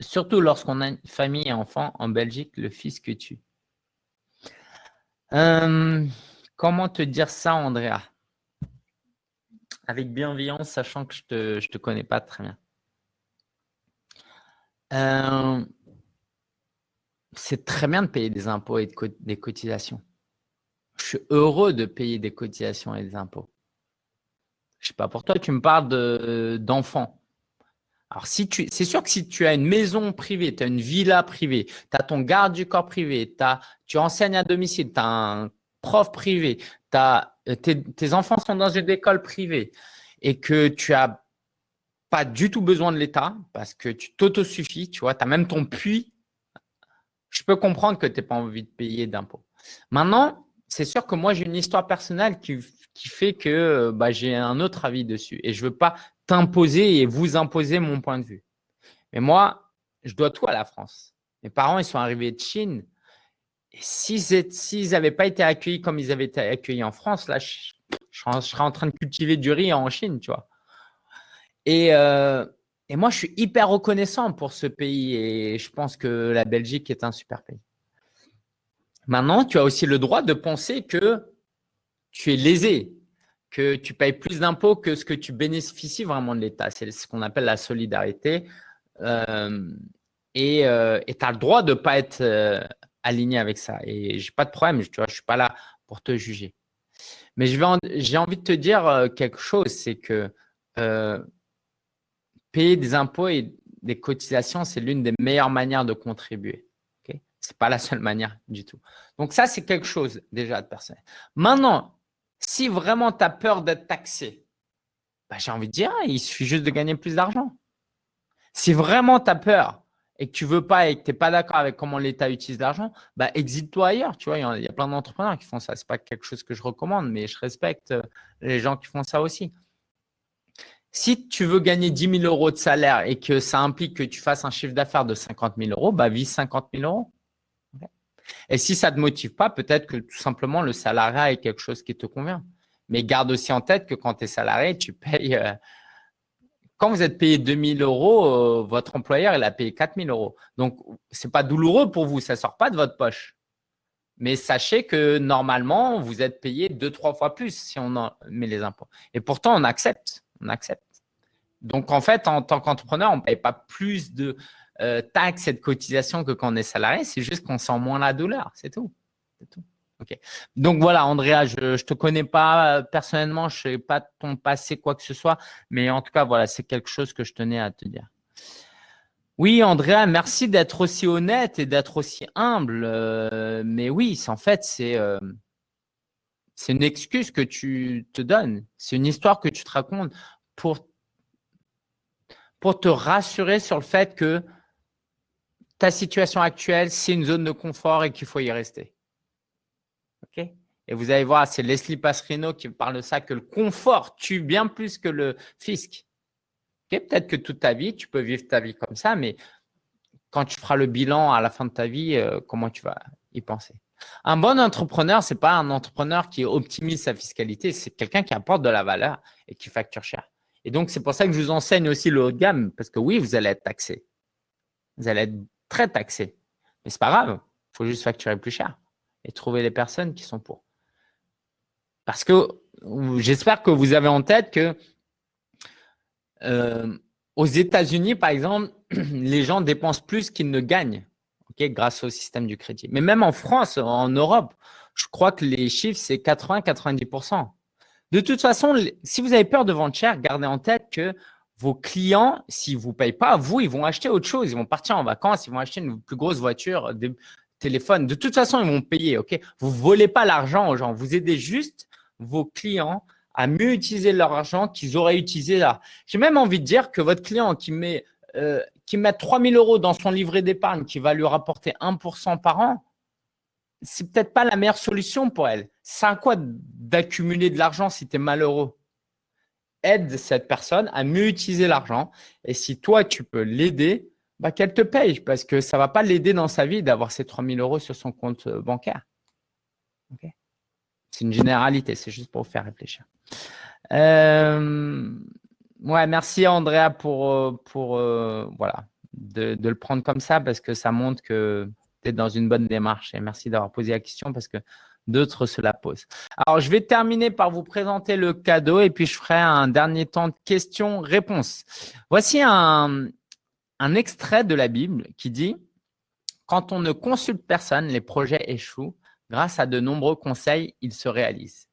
[SPEAKER 1] surtout lorsqu'on a une famille et enfants en Belgique, le fils que tu. Euh, comment te dire ça, Andrea? Avec bienveillance, sachant que je ne te, te, connais pas très bien. Euh, c'est très bien de payer des impôts et des cotisations. Je suis heureux de payer des cotisations et des impôts. Je ne sais pas, pour toi, tu me parles d'enfants. Alors, si tu, c'est sûr que si tu as une maison privée, tu as une villa privée, tu as ton garde du corps privé, tu enseignes à domicile, tu as un prof privé, as, tes, enfants sont dans une école privée et que tu as pas du tout besoin de l'État parce que tu t'autosuffis, tu vois, tu as même ton puits. Je peux comprendre que tu n'as pas envie de payer d'impôts. Maintenant, c'est sûr que moi, j'ai une histoire personnelle qui, fait que bah, j'ai un autre avis dessus et je ne veux pas t'imposer et vous imposer mon point de vue. Mais moi, je dois tout à la France. Mes parents, ils sont arrivés de Chine. Et s'ils n'avaient pas été accueillis comme ils avaient été accueillis en France, là, je, serais en train de cultiver du riz en Chine, tu vois. Euh, et moi, je suis hyper reconnaissant pour ce pays et je pense que la Belgique est un super pays. Maintenant, tu as aussi le droit de penser que tu es lésé, que tu payes plus d'impôts que ce que tu bénéficies vraiment de l'État. C'est ce qu'on appelle la solidarité. Euh, et euh, tu as le droit de ne pas être euh, aligné avec ça. Et je n'ai pas de problème, je ne suis pas là pour te juger. Mais j'ai envie de te dire quelque chose, c'est que payer des impôts et des cotisations, c'est l'une des meilleures manières de contribuer. N'est pas la seule manière du tout. Donc ça, c'est quelque chose déjà de personnel. Maintenant, si vraiment tu as peur d'être taxé, bah, j'ai envie de dire, il suffit juste de gagner plus d'argent. Si vraiment tu as peur et que tu veux pas et que tu n'es pas d'accord avec comment l'État utilise l'argent, bah, exite-toi ailleurs. Tu vois, il y, a plein d'entrepreneurs qui font ça. Ce n'est pas quelque chose que je recommande, mais je respecte euh, les gens qui font ça aussi. Si tu veux gagner 10 000 euros de salaire et que ça implique que tu fasses un chiffre d'affaires de 50 000 euros, bah, vise 50 000 euros. Et si ça ne te motive pas, peut-être que tout simplement le salariat est quelque chose qui te convient. Mais garde aussi en tête que quand tu es salarié, tu payes. Euh, quand vous êtes payé 2 000 euros, euh, votre employeur il a payé 4 000 euros. Donc, ce n'est pas douloureux pour vous, ça ne sort pas de votre poche. Mais sachez que normalement, vous êtes payé deux, trois fois plus si on met les impôts. Et pourtant, on accepte. On accepte. Donc, en fait, en tant qu'entrepreneur, on ne paye pas plus de euh, taxes et de cotisations que quand on est salarié. C'est juste qu'on sent moins la douleur. C'est tout. tout. Donc voilà, Andrea, je ne te connais pas euh, personnellement, je ne sais pas ton passé, quoi que ce soit, mais en tout cas, voilà, c'est quelque chose que je tenais à te dire. Oui, Andrea, merci d'être aussi honnête et d'être aussi humble. Euh, mais oui, en fait, c'est c'est une excuse que tu te donnes. C'est une histoire que tu te racontes pour pour te rassurer sur le fait que ta situation actuelle, c'est une zone de confort et qu'il faut y rester. OK? Et vous allez voir, c'est Leslie Passerino qui parle de ça, que le confort tue bien plus que le fisc. Peut-être que toute ta vie, tu peux vivre ta vie comme ça, mais quand tu feras le bilan à la fin de ta vie, euh, comment tu vas y penser? Un bon entrepreneur, ce n'est pas un entrepreneur qui optimise sa fiscalité, c'est quelqu'un qui apporte de la valeur et qui facture cher. Et donc, c'est pour ça que je vous enseigne aussi le haut de gamme, parce que oui, vous allez être taxé. Vous allez être très taxé. Mais ce n'est pas grave, il faut juste facturer plus cher et trouver les personnes qui sont pour. Parce que j'espère que vous avez en tête que euh, aux États-Unis, par exemple, (clears throat) les gens dépensent plus qu'ils ne gagnent grâce au système du crédit. Mais même en France, en Europe, je crois que les chiffres, c'est 80-90%. De toute façon, si vous avez peur de vendre cher, gardez en tête que vos clients, s'ils ne vous payent pas, vous, ils vont acheter autre chose. Ils vont partir en vacances, ils vont acheter une plus grosse voiture, des téléphones. De toute façon, ils vont payer. ok? Vous ne volez pas l'argent aux gens. Vous aidez juste vos clients à mieux utiliser leur argent qu'ils auraient utilisé là. J'ai même envie de dire que votre client qui met, euh, qui met 3 000 euros dans son livret d'épargne qui va lui rapporter 1% par an, c'est peut-être pas la meilleure solution pour elle. C'est à quoi d'accumuler de l'argent si tu es malheureux? Aide cette personne à mieux utiliser l'argent. Et si toi, tu peux l'aider, bah, qu'elle te paye parce que ça ne va pas l'aider dans sa vie d'avoir ces 3 000 euros sur son compte euh, bancaire. c'est une généralité, c'est juste pour vous faire réfléchir. Euh, ouais, merci Andrea pour, euh, pour voilà, de, de, le prendre comme ça parce que ça montre que dans une bonne démarche. Et merci d'avoir posé la question parce que d'autres se la posent. Alors, je vais terminer par vous présenter le cadeau et puis je ferai un dernier temps de questions-réponses. Voici un, extrait de la Bible qui dit « Quand on ne consulte personne, les projets échouent. Grâce à de nombreux conseils, ils se réalisent. »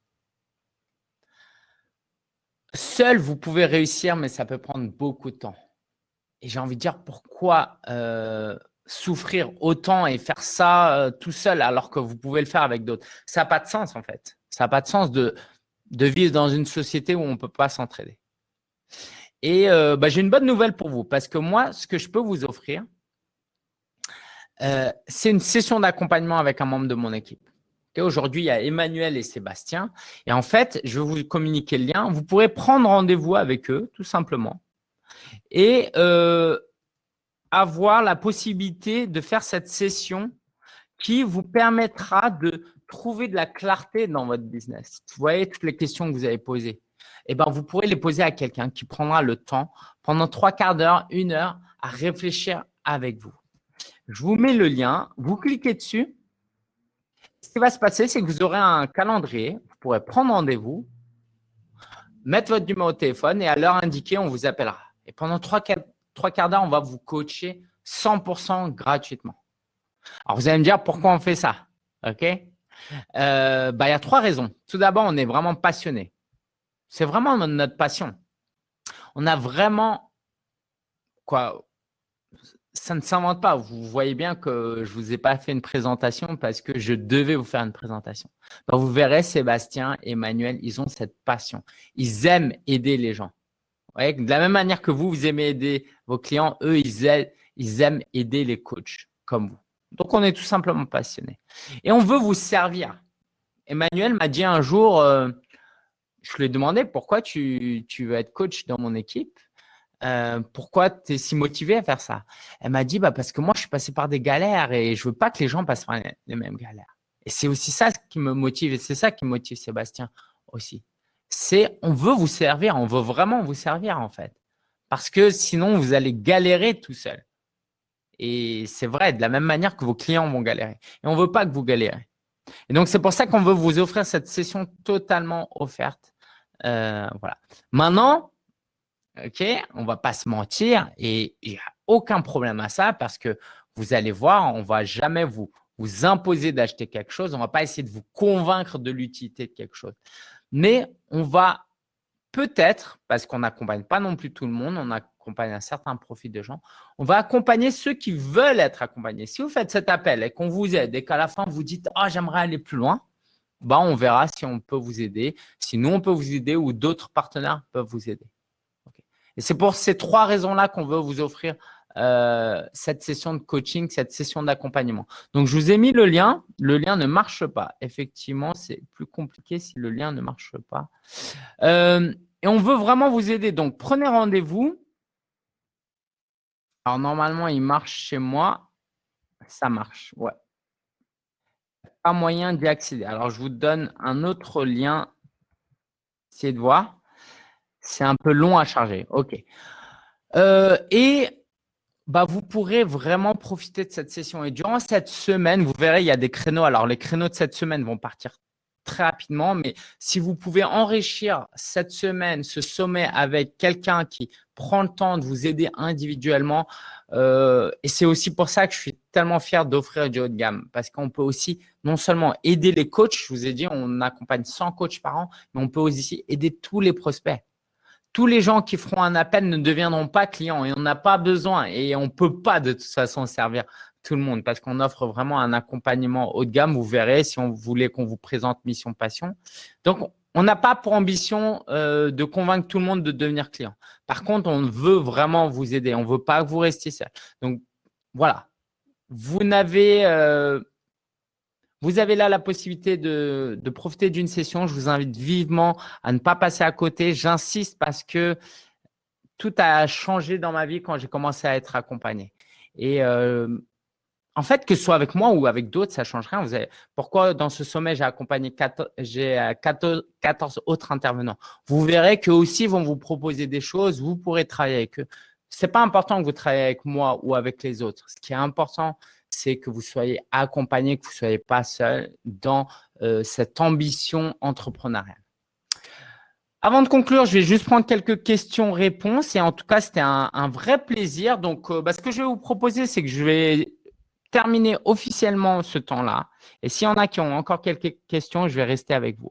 [SPEAKER 1] Seul, vous pouvez réussir, mais ça peut prendre beaucoup de temps. Et j'ai envie de dire pourquoi euh, souffrir autant et faire ça euh, tout seul alors que vous pouvez le faire avec d'autres. Ça n'a pas de sens en fait. Ça n'a pas de sens de, vivre dans une société où on ne peut pas s'entraider. Et euh, bah, j'ai une bonne nouvelle pour vous parce que moi, ce que je peux vous offrir, euh, c'est une session d'accompagnement avec un membre de mon équipe. Aujourd'hui, il y a Emmanuel et Sébastien. Et en fait, je vais vous communiquer le lien. Vous pourrez prendre rendez-vous avec eux, tout simplement. Et avoir la possibilité de faire cette session qui vous permettra de trouver de la clarté dans votre business. Vous voyez toutes les questions que vous avez posées. Eh ben, vous pourrez les poser à quelqu'un qui prendra le temps pendant trois quarts d'heure, une heure à réfléchir avec vous. Je vous mets le lien, vous cliquez dessus. Ce qui va se passer, c'est que vous aurez un calendrier, vous pourrez prendre rendez-vous, mettre votre numéro de téléphone et à l'heure indiquée, on vous appellera. Et pendant trois, quarts d'heure, on va vous coacher 100% gratuitement. Alors, vous allez me dire pourquoi on fait ça? OK? Euh, bah, Il y a trois raisons. Tout d'abord, on est vraiment passionné. C'est vraiment notre passion. On a vraiment quoi ça ne s'invente pas. Vous voyez bien que je ne vous ai pas fait une présentation parce que je devais vous faire une présentation. vous verrez, Sébastien, Emmanuel, ils ont cette passion. Ils aiment aider les gens. De la même manière que vous, vous aimez aider vos clients, eux, ils aiment, aider les coachs comme vous. Donc, on est tout simplement passionnés. Et on veut vous servir. Emmanuel m'a dit un jour, euh, je lui ai demandé pourquoi tu, tu veux être coach dans mon équipe? Euh, pourquoi tu es si motivé à faire ça? Elle m'a dit bah, parce que moi, je suis passé par des galères et je veux pas que les gens passent par les mêmes galères. Et c'est aussi ça qui me motive et c'est ça qui motive Sébastien aussi. C'est on veut vous servir, on veut vraiment vous servir en fait. Parce que sinon, vous allez galérer tout seul. Et c'est vrai, de la même manière que vos clients vont galérer. Et on ne veut pas que vous galérez. Et donc, c'est pour ça qu'on veut vous offrir cette session totalement offerte. Euh, voilà. Maintenant, OK On ne va pas se mentir et il n'y a aucun problème à ça parce que vous allez voir, on ne va jamais vous, vous imposer d'acheter quelque chose. On ne va pas essayer de vous convaincre de l'utilité de quelque chose. Mais on va peut-être, parce qu'on n'accompagne pas non plus tout le monde, on accompagne un certain profit de gens, on va accompagner ceux qui veulent être accompagnés. Si vous faites cet appel et qu'on vous aide et qu'à la fin vous dites « Ah, j'aimerais aller plus loin », bah, on verra si on peut vous aider, si nous, on peut vous aider ou d'autres partenaires peuvent vous aider. Et c'est pour ces trois raisons-là qu'on veut vous offrir euh, cette session de coaching, cette session d'accompagnement. Donc, je vous ai mis le lien. Le lien ne marche pas. Effectivement, c'est plus compliqué si le lien ne marche pas. Euh, et on veut vraiment vous aider. Donc, prenez rendez-vous. Alors, normalement, il marche chez moi. Ça marche, ouais. Pas moyen d'y accéder. Alors, je vous donne un autre lien. Essayez de voir. C'est un peu long à charger. OK. Euh, et bah, vous pourrez vraiment profiter de cette session. Et durant cette semaine, vous verrez, il y a des créneaux. Alors, les créneaux de cette semaine vont partir très rapidement, mais si vous pouvez enrichir cette semaine, ce sommet avec quelqu'un qui prend le temps de vous aider individuellement, euh, et c'est aussi pour ça que je suis tellement fier d'offrir du haut de gamme, parce qu'on peut aussi non seulement aider les coachs, je vous ai dit, on accompagne 100 coachs par an, mais on peut aussi aider tous les prospects tous les gens qui feront un appel ne deviendront pas clients et on n'a pas besoin et on ne peut pas de toute façon servir tout le monde parce qu'on offre vraiment un accompagnement haut de gamme. Vous verrez si on voulait qu'on vous présente Mission Passion. Donc, on n'a pas pour ambition euh, de convaincre tout le monde de devenir client. Par contre, on veut vraiment vous aider. On ne veut pas que vous restiez seul. Donc, voilà. Vous n'avez euh, vous avez là la possibilité de, profiter d'une session. Je vous invite vivement à ne pas passer à côté. J'insiste parce que tout a changé dans ma vie quand j'ai commencé à être accompagné. Et euh, en fait, que ce soit avec moi ou avec d'autres, ça ne change rien. Pourquoi dans ce sommet, j'ai accompagné 14, 14, 14, autres intervenants? Vous verrez qu'eux aussi vont vous proposer des choses. Vous pourrez travailler avec eux. Ce n'est pas important que vous travaillez avec moi ou avec les autres. Ce qui est important, c'est que vous soyez accompagné, que vous ne soyez pas seul dans euh, cette ambition entrepreneuriale. Avant de conclure, je vais juste prendre quelques questions-réponses. Et en tout cas, c'était un, vrai plaisir. Donc, euh, bah, ce que je vais vous proposer, c'est que je vais terminer officiellement ce temps-là. Et s'il y en a qui ont encore quelques questions, je vais rester avec vous.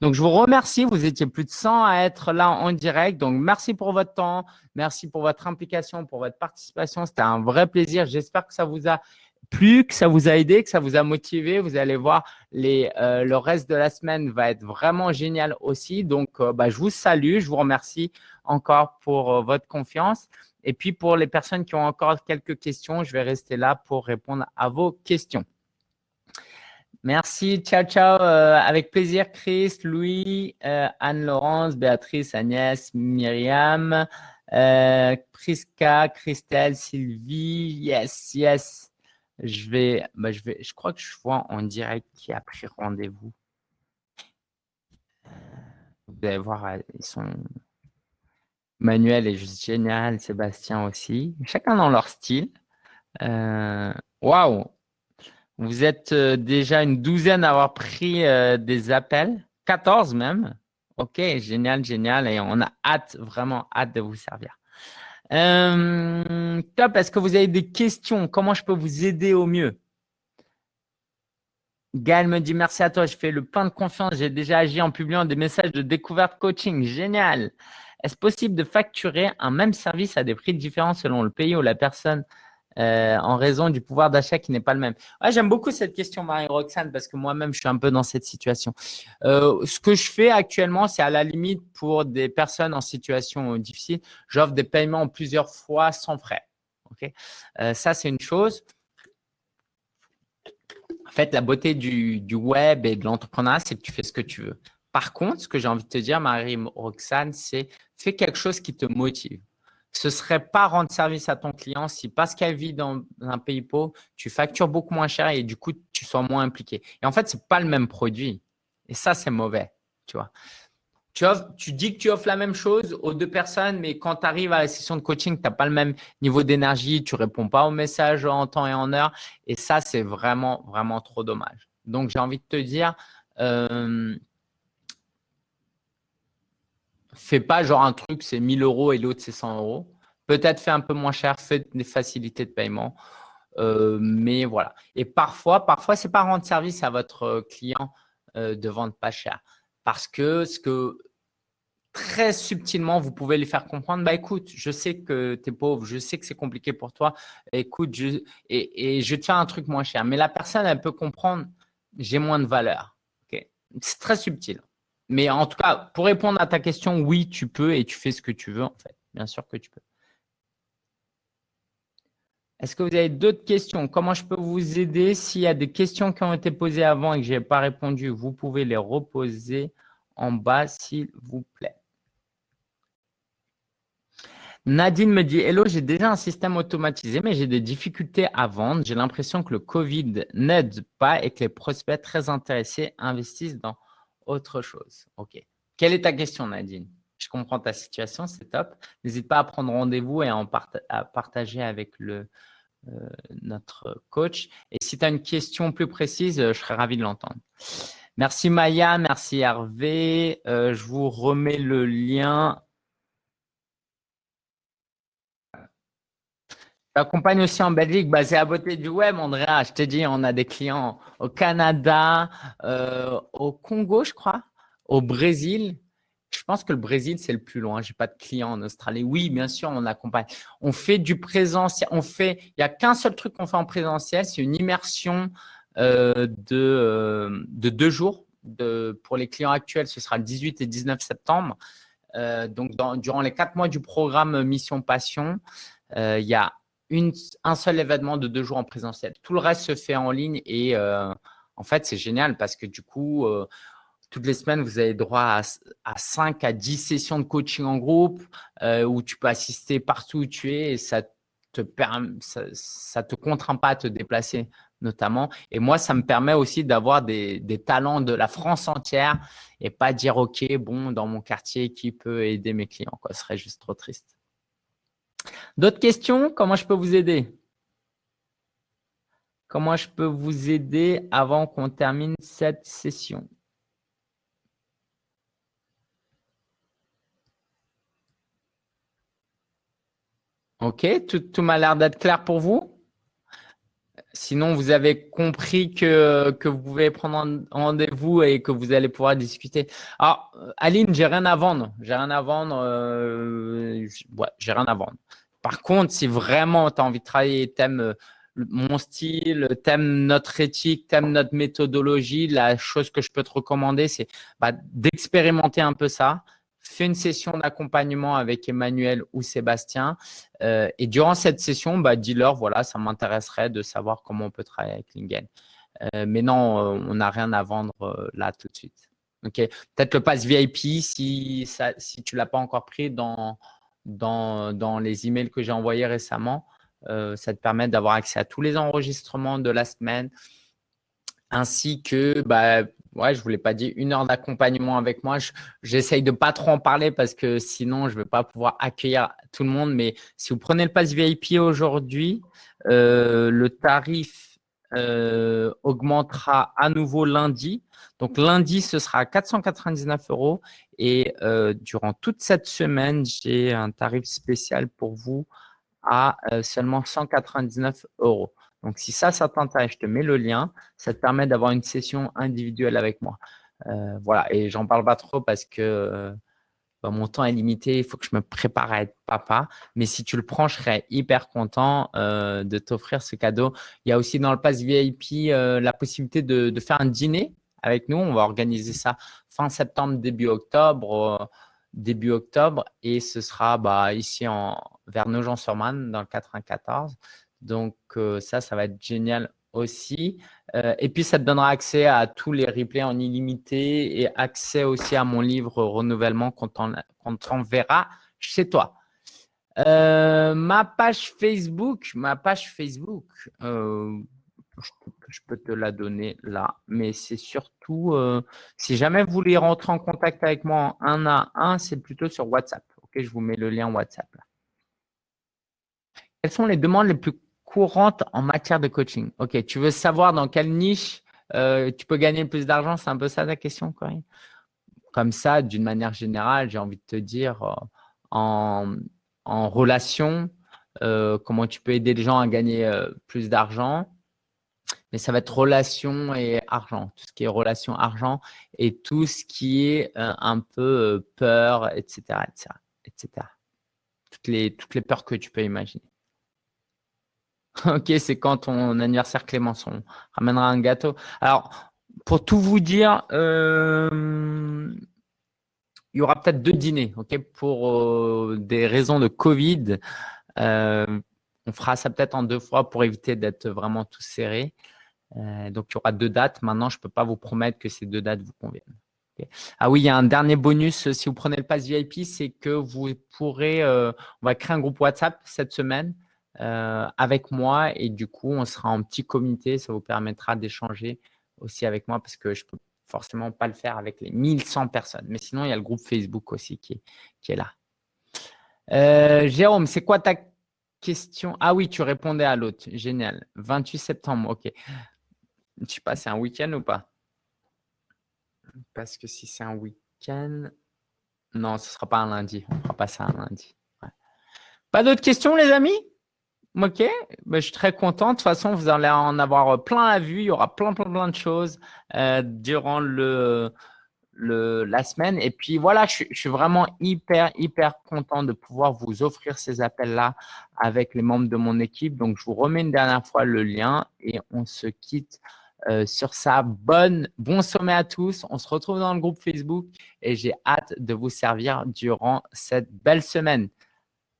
[SPEAKER 1] Donc, je vous remercie. Vous étiez plus de 100 à être là en direct. Donc, merci pour votre temps. Merci pour votre implication, pour votre participation. C'était un vrai plaisir. J'espère que ça vous a plus que ça vous a aidé, que ça vous a motivé, vous allez voir, euh, le reste de la semaine va être vraiment génial aussi. Donc, euh, bah, je vous salue, je vous remercie encore pour euh, votre confiance. Et puis, pour les personnes qui ont encore quelques questions, je vais rester là pour répondre à vos questions. Merci, ciao, ciao. avec plaisir, Chris, Louis, Anne-Laurence, Béatrice, Agnès, Myriam, Priska, Christelle, Sylvie. Yes, yes. Je vais, bah, je vais, je crois que je vois en direct qui a pris rendez-vous. Vous allez voir, euh, ils sont. Manuel est juste génial, Sébastien aussi. Chacun dans leur style. Euh, waouh! Vous êtes euh, déjà une douzaine à avoir pris des appels, 14 même. Ok, génial, génial. Et on a hâte, vraiment hâte de vous servir. Euh, top, est-ce que vous avez des questions? Comment je peux vous aider au mieux? Gaël me dit merci à toi, je fais le pain de confiance, j'ai déjà agi en publiant des messages de découverte coaching, génial. Est-ce possible de facturer un même service à des prix différents selon le pays où la personne? Euh, en raison du pouvoir d'achat qui n'est pas le même J'aime beaucoup cette question, Marie-Roxane, parce que moi-même, je suis un peu dans cette situation. Euh, ce que je fais actuellement, c'est à la limite pour des personnes en situation difficile, j'offre des paiements en plusieurs fois sans frais. Euh, ça, c'est une chose. En fait, la beauté du web et de l'entrepreneuriat, c'est que tu fais ce que tu veux. Par contre, ce que j'ai envie de te dire, Marie-Roxane, c'est fais quelque chose qui te motive ce serait pas rendre service à ton client si parce qu'elle vit dans un pays pauvre, tu factures beaucoup moins cher et du coup, tu sois moins impliqué. Et en fait, ce n'est pas le même produit. Et ça, c'est mauvais, tu vois. Tu, dis que tu offres la même chose aux deux personnes, mais quand tu arrives à la session de coaching, tu n'as pas le même niveau d'énergie, tu réponds pas aux messages en temps et en heure. Et ça, c'est vraiment, vraiment trop dommage. Donc, j'ai envie de te dire, euh, fais pas genre un truc, c'est 1000 euros et l'autre, c'est 100 euros. Peut-être fais un peu moins cher, fais des facilités de paiement. Euh, mais voilà. Et parfois, parfois, c'est pas rendre service à votre client euh, de vendre pas cher. Parce que ce que très subtilement, vous pouvez lui faire comprendre, bah écoute, je sais que tu es pauvre, je sais que c'est compliqué pour toi, écoute, et, je te fais un truc moins cher. Mais la personne, elle peut comprendre, j'ai moins de valeur. C'est très subtil. Mais en tout cas, pour répondre à ta question, oui, tu peux et tu fais ce que tu veux en fait. Bien sûr que tu peux. Est-ce que vous avez d'autres questions? Comment je peux vous aider? S'il y a des questions qui ont été posées avant et que je n'ai pas répondu, vous pouvez les reposer en bas, s'il vous plaît. Nadine me dit « Hello, j'ai déjà un système automatisé, mais j'ai des difficultés à vendre. J'ai l'impression que le Covid n'aide pas et que les prospects très intéressés investissent dans autre chose. OK. Quelle est ta question, Nadine? Je comprends ta situation, c'est top. N'hésite pas à prendre rendez-vous et à, en partager avec euh, notre coach. Et si tu as une question plus précise, je serais ravi de l'entendre. Merci Maya, merci Hervé. Euh, je vous remets le lien J'accompagne aussi en Belgique, basé à beauté du web, Andrea. Je te dis, on a des clients au Canada, euh, au Congo, je crois, au Brésil. Je pense que le Brésil, c'est le plus loin. Je n'ai pas de clients en Australie. Oui, bien sûr, on accompagne. On fait du présentiel. On fait, il n'y a qu'un seul truc qu'on fait en présentiel, c'est une immersion euh, de, euh, de deux jours. Pour les clients actuels, ce sera le 18 et 19 septembre. donc, durant les quatre mois du programme Mission Passion, il y a un seul événement de deux jours en présentiel. Tout le reste se fait en ligne et euh, en fait, c'est génial parce que du coup, euh, toutes les semaines, vous avez droit à, à, 5 à 10 sessions de coaching en groupe euh, où tu peux assister partout où tu es et ça te ça, te contraint pas à te déplacer notamment. Et moi, ça me permet aussi d'avoir des, des, talents de la France entière et pas dire, OK, bon, dans mon quartier, qui peut aider mes clients. Ce serait juste trop triste. D'autres questions? Comment je peux vous aider? Comment je peux vous aider avant qu'on termine cette session? Ok, tout, m'a l'air d'être clair pour vous Sinon, vous avez compris que, vous pouvez prendre rendez-vous et que vous allez pouvoir discuter. Alors, Aline, j'ai rien à vendre. J'ai rien à vendre. Euh, rien à vendre. Par contre, si vraiment tu as envie de travailler et tu aimes euh, mon style, t'aimes notre éthique, t'aimes notre méthodologie, la chose que je peux te recommander, c'est bah, d'expérimenter un peu ça. Fais une session d'accompagnement avec Emmanuel ou Sébastien. Euh, et durant cette session, bah, dis-leur, voilà, ça m'intéresserait de savoir comment on peut travailler avec Lingen. Euh, mais non, on n'a rien à vendre là tout de suite. Peut-être le pass VIP si, si tu ne l'as pas encore pris dans, dans, les emails que j'ai envoyés récemment. Euh, ça te permet d'avoir accès à tous les enregistrements de la semaine, ainsi que, bah, ouais, je ne vous l'ai pas dit, une heure d'accompagnement avec moi. J'essaye de pas trop en parler parce que sinon, je ne vais pas pouvoir accueillir tout le monde. Mais si vous prenez le pass VIP aujourd'hui, euh, le tarif euh, augmentera à nouveau lundi. Donc, lundi, ce sera 499 euros. Et durant toute cette semaine, j'ai un tarif spécial pour vous à euh, seulement 199 euros. Donc, si ça, ça t'intéresse, je te mets le lien. Ça te permet d'avoir une session individuelle avec moi. Euh, voilà, et j'en parle pas trop parce que euh, bah, mon temps est limité. Il faut que je me prépare à être papa. Mais si tu le prends, je serais hyper content de t'offrir ce cadeau. Il y a aussi dans le pass VIP la possibilité de, faire un dîner avec nous. On va organiser ça fin septembre, début octobre début octobre et ce sera bah, ici en, vers Nogent-sur-Marne dans le 94. Donc euh, ça, ça va être génial aussi. Euh, et puis, ça te donnera accès à tous les replays en illimité et accès aussi à mon livre Renouvellement qu'on t'enverra chez toi. Euh, ma page Facebook, ma page Facebook, je, peux te la donner là, mais c'est surtout, euh, si jamais vous voulez rentrer en contact avec moi un à un, c'est plutôt sur WhatsApp. Ok, je vous mets le lien WhatsApp. Quelles sont les demandes les plus courantes en matière de coaching Ok, tu veux savoir dans quelle niche euh, tu peux gagner plus d'argent? C'est un peu ça ta question, Corinne? Comme ça, d'une manière générale, j'ai envie de te dire euh, en, en relation, comment tu peux aider les gens à gagner plus d'argent mais ça va être relation et argent, tout ce qui est relation argent et tout ce qui est euh, un peu euh, peur, etc., etc., etc. Toutes les peurs que tu peux imaginer. (laughs) ok, c'est quand ton anniversaire Clémence, on ramènera un gâteau. Alors, pour tout vous dire, euh, il y aura peut-être deux dîners, ok, pour des raisons de Covid. on fera ça peut-être en deux fois pour éviter d'être vraiment tous serrés. Euh, donc, il y aura deux dates. Maintenant, je ne peux pas vous promettre que ces deux dates vous conviennent. Ah oui, il y a un dernier bonus euh, si vous prenez le pass VIP, c'est que vous pourrez, euh, on va créer un groupe WhatsApp cette semaine avec moi et du coup, on sera en petit comité. Ça vous permettra d'échanger aussi avec moi parce que je ne peux forcément pas le faire avec les 1100 personnes. Mais sinon, il y a le groupe Facebook aussi qui est, qui est là. Jérôme, c'est quoi ta question? Ah oui, tu répondais à l'autre. Génial. 28 septembre, ok. Je sais pas, c'est un week-end ou pas? Parce que si c'est un week-end… Non, ce ne sera pas un lundi. On ne fera pas ça un lundi. Pas d'autres questions, les amis? Ok, ben, je suis très content. De toute façon, vous allez en avoir plein à vue. Il y aura plein, plein, plein de choses euh, durant le, la semaine. Et puis voilà, je, je, suis vraiment hyper, hyper content de pouvoir vous offrir ces appels-là avec les membres de mon équipe. Donc, je vous remets une dernière fois le lien et on se quitte euh, sur ça. Bonne, bon sommet à tous. On se retrouve dans le groupe Facebook et j'ai hâte de vous servir durant cette belle semaine.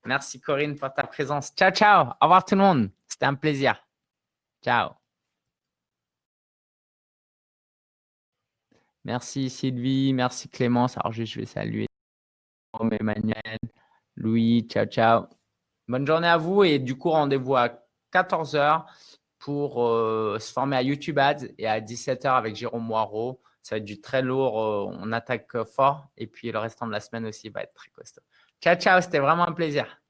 [SPEAKER 1] Merci Corinne pour ta présence. Ciao, ciao. Au revoir tout le monde. C'était un plaisir. Ciao. Merci Sylvie, merci Clémence. Alors, je vais saluer Emmanuel, Louis, ciao, ciao. Bonne journée à vous et du coup, rendez-vous à 14h pour euh, se former à YouTube Ads et à 17h avec Jérôme Moirot. Ça va être du très lourd, euh, on attaque fort et puis le restant de la semaine aussi va être très costaud. Ciao, ciao, c'était vraiment un plaisir.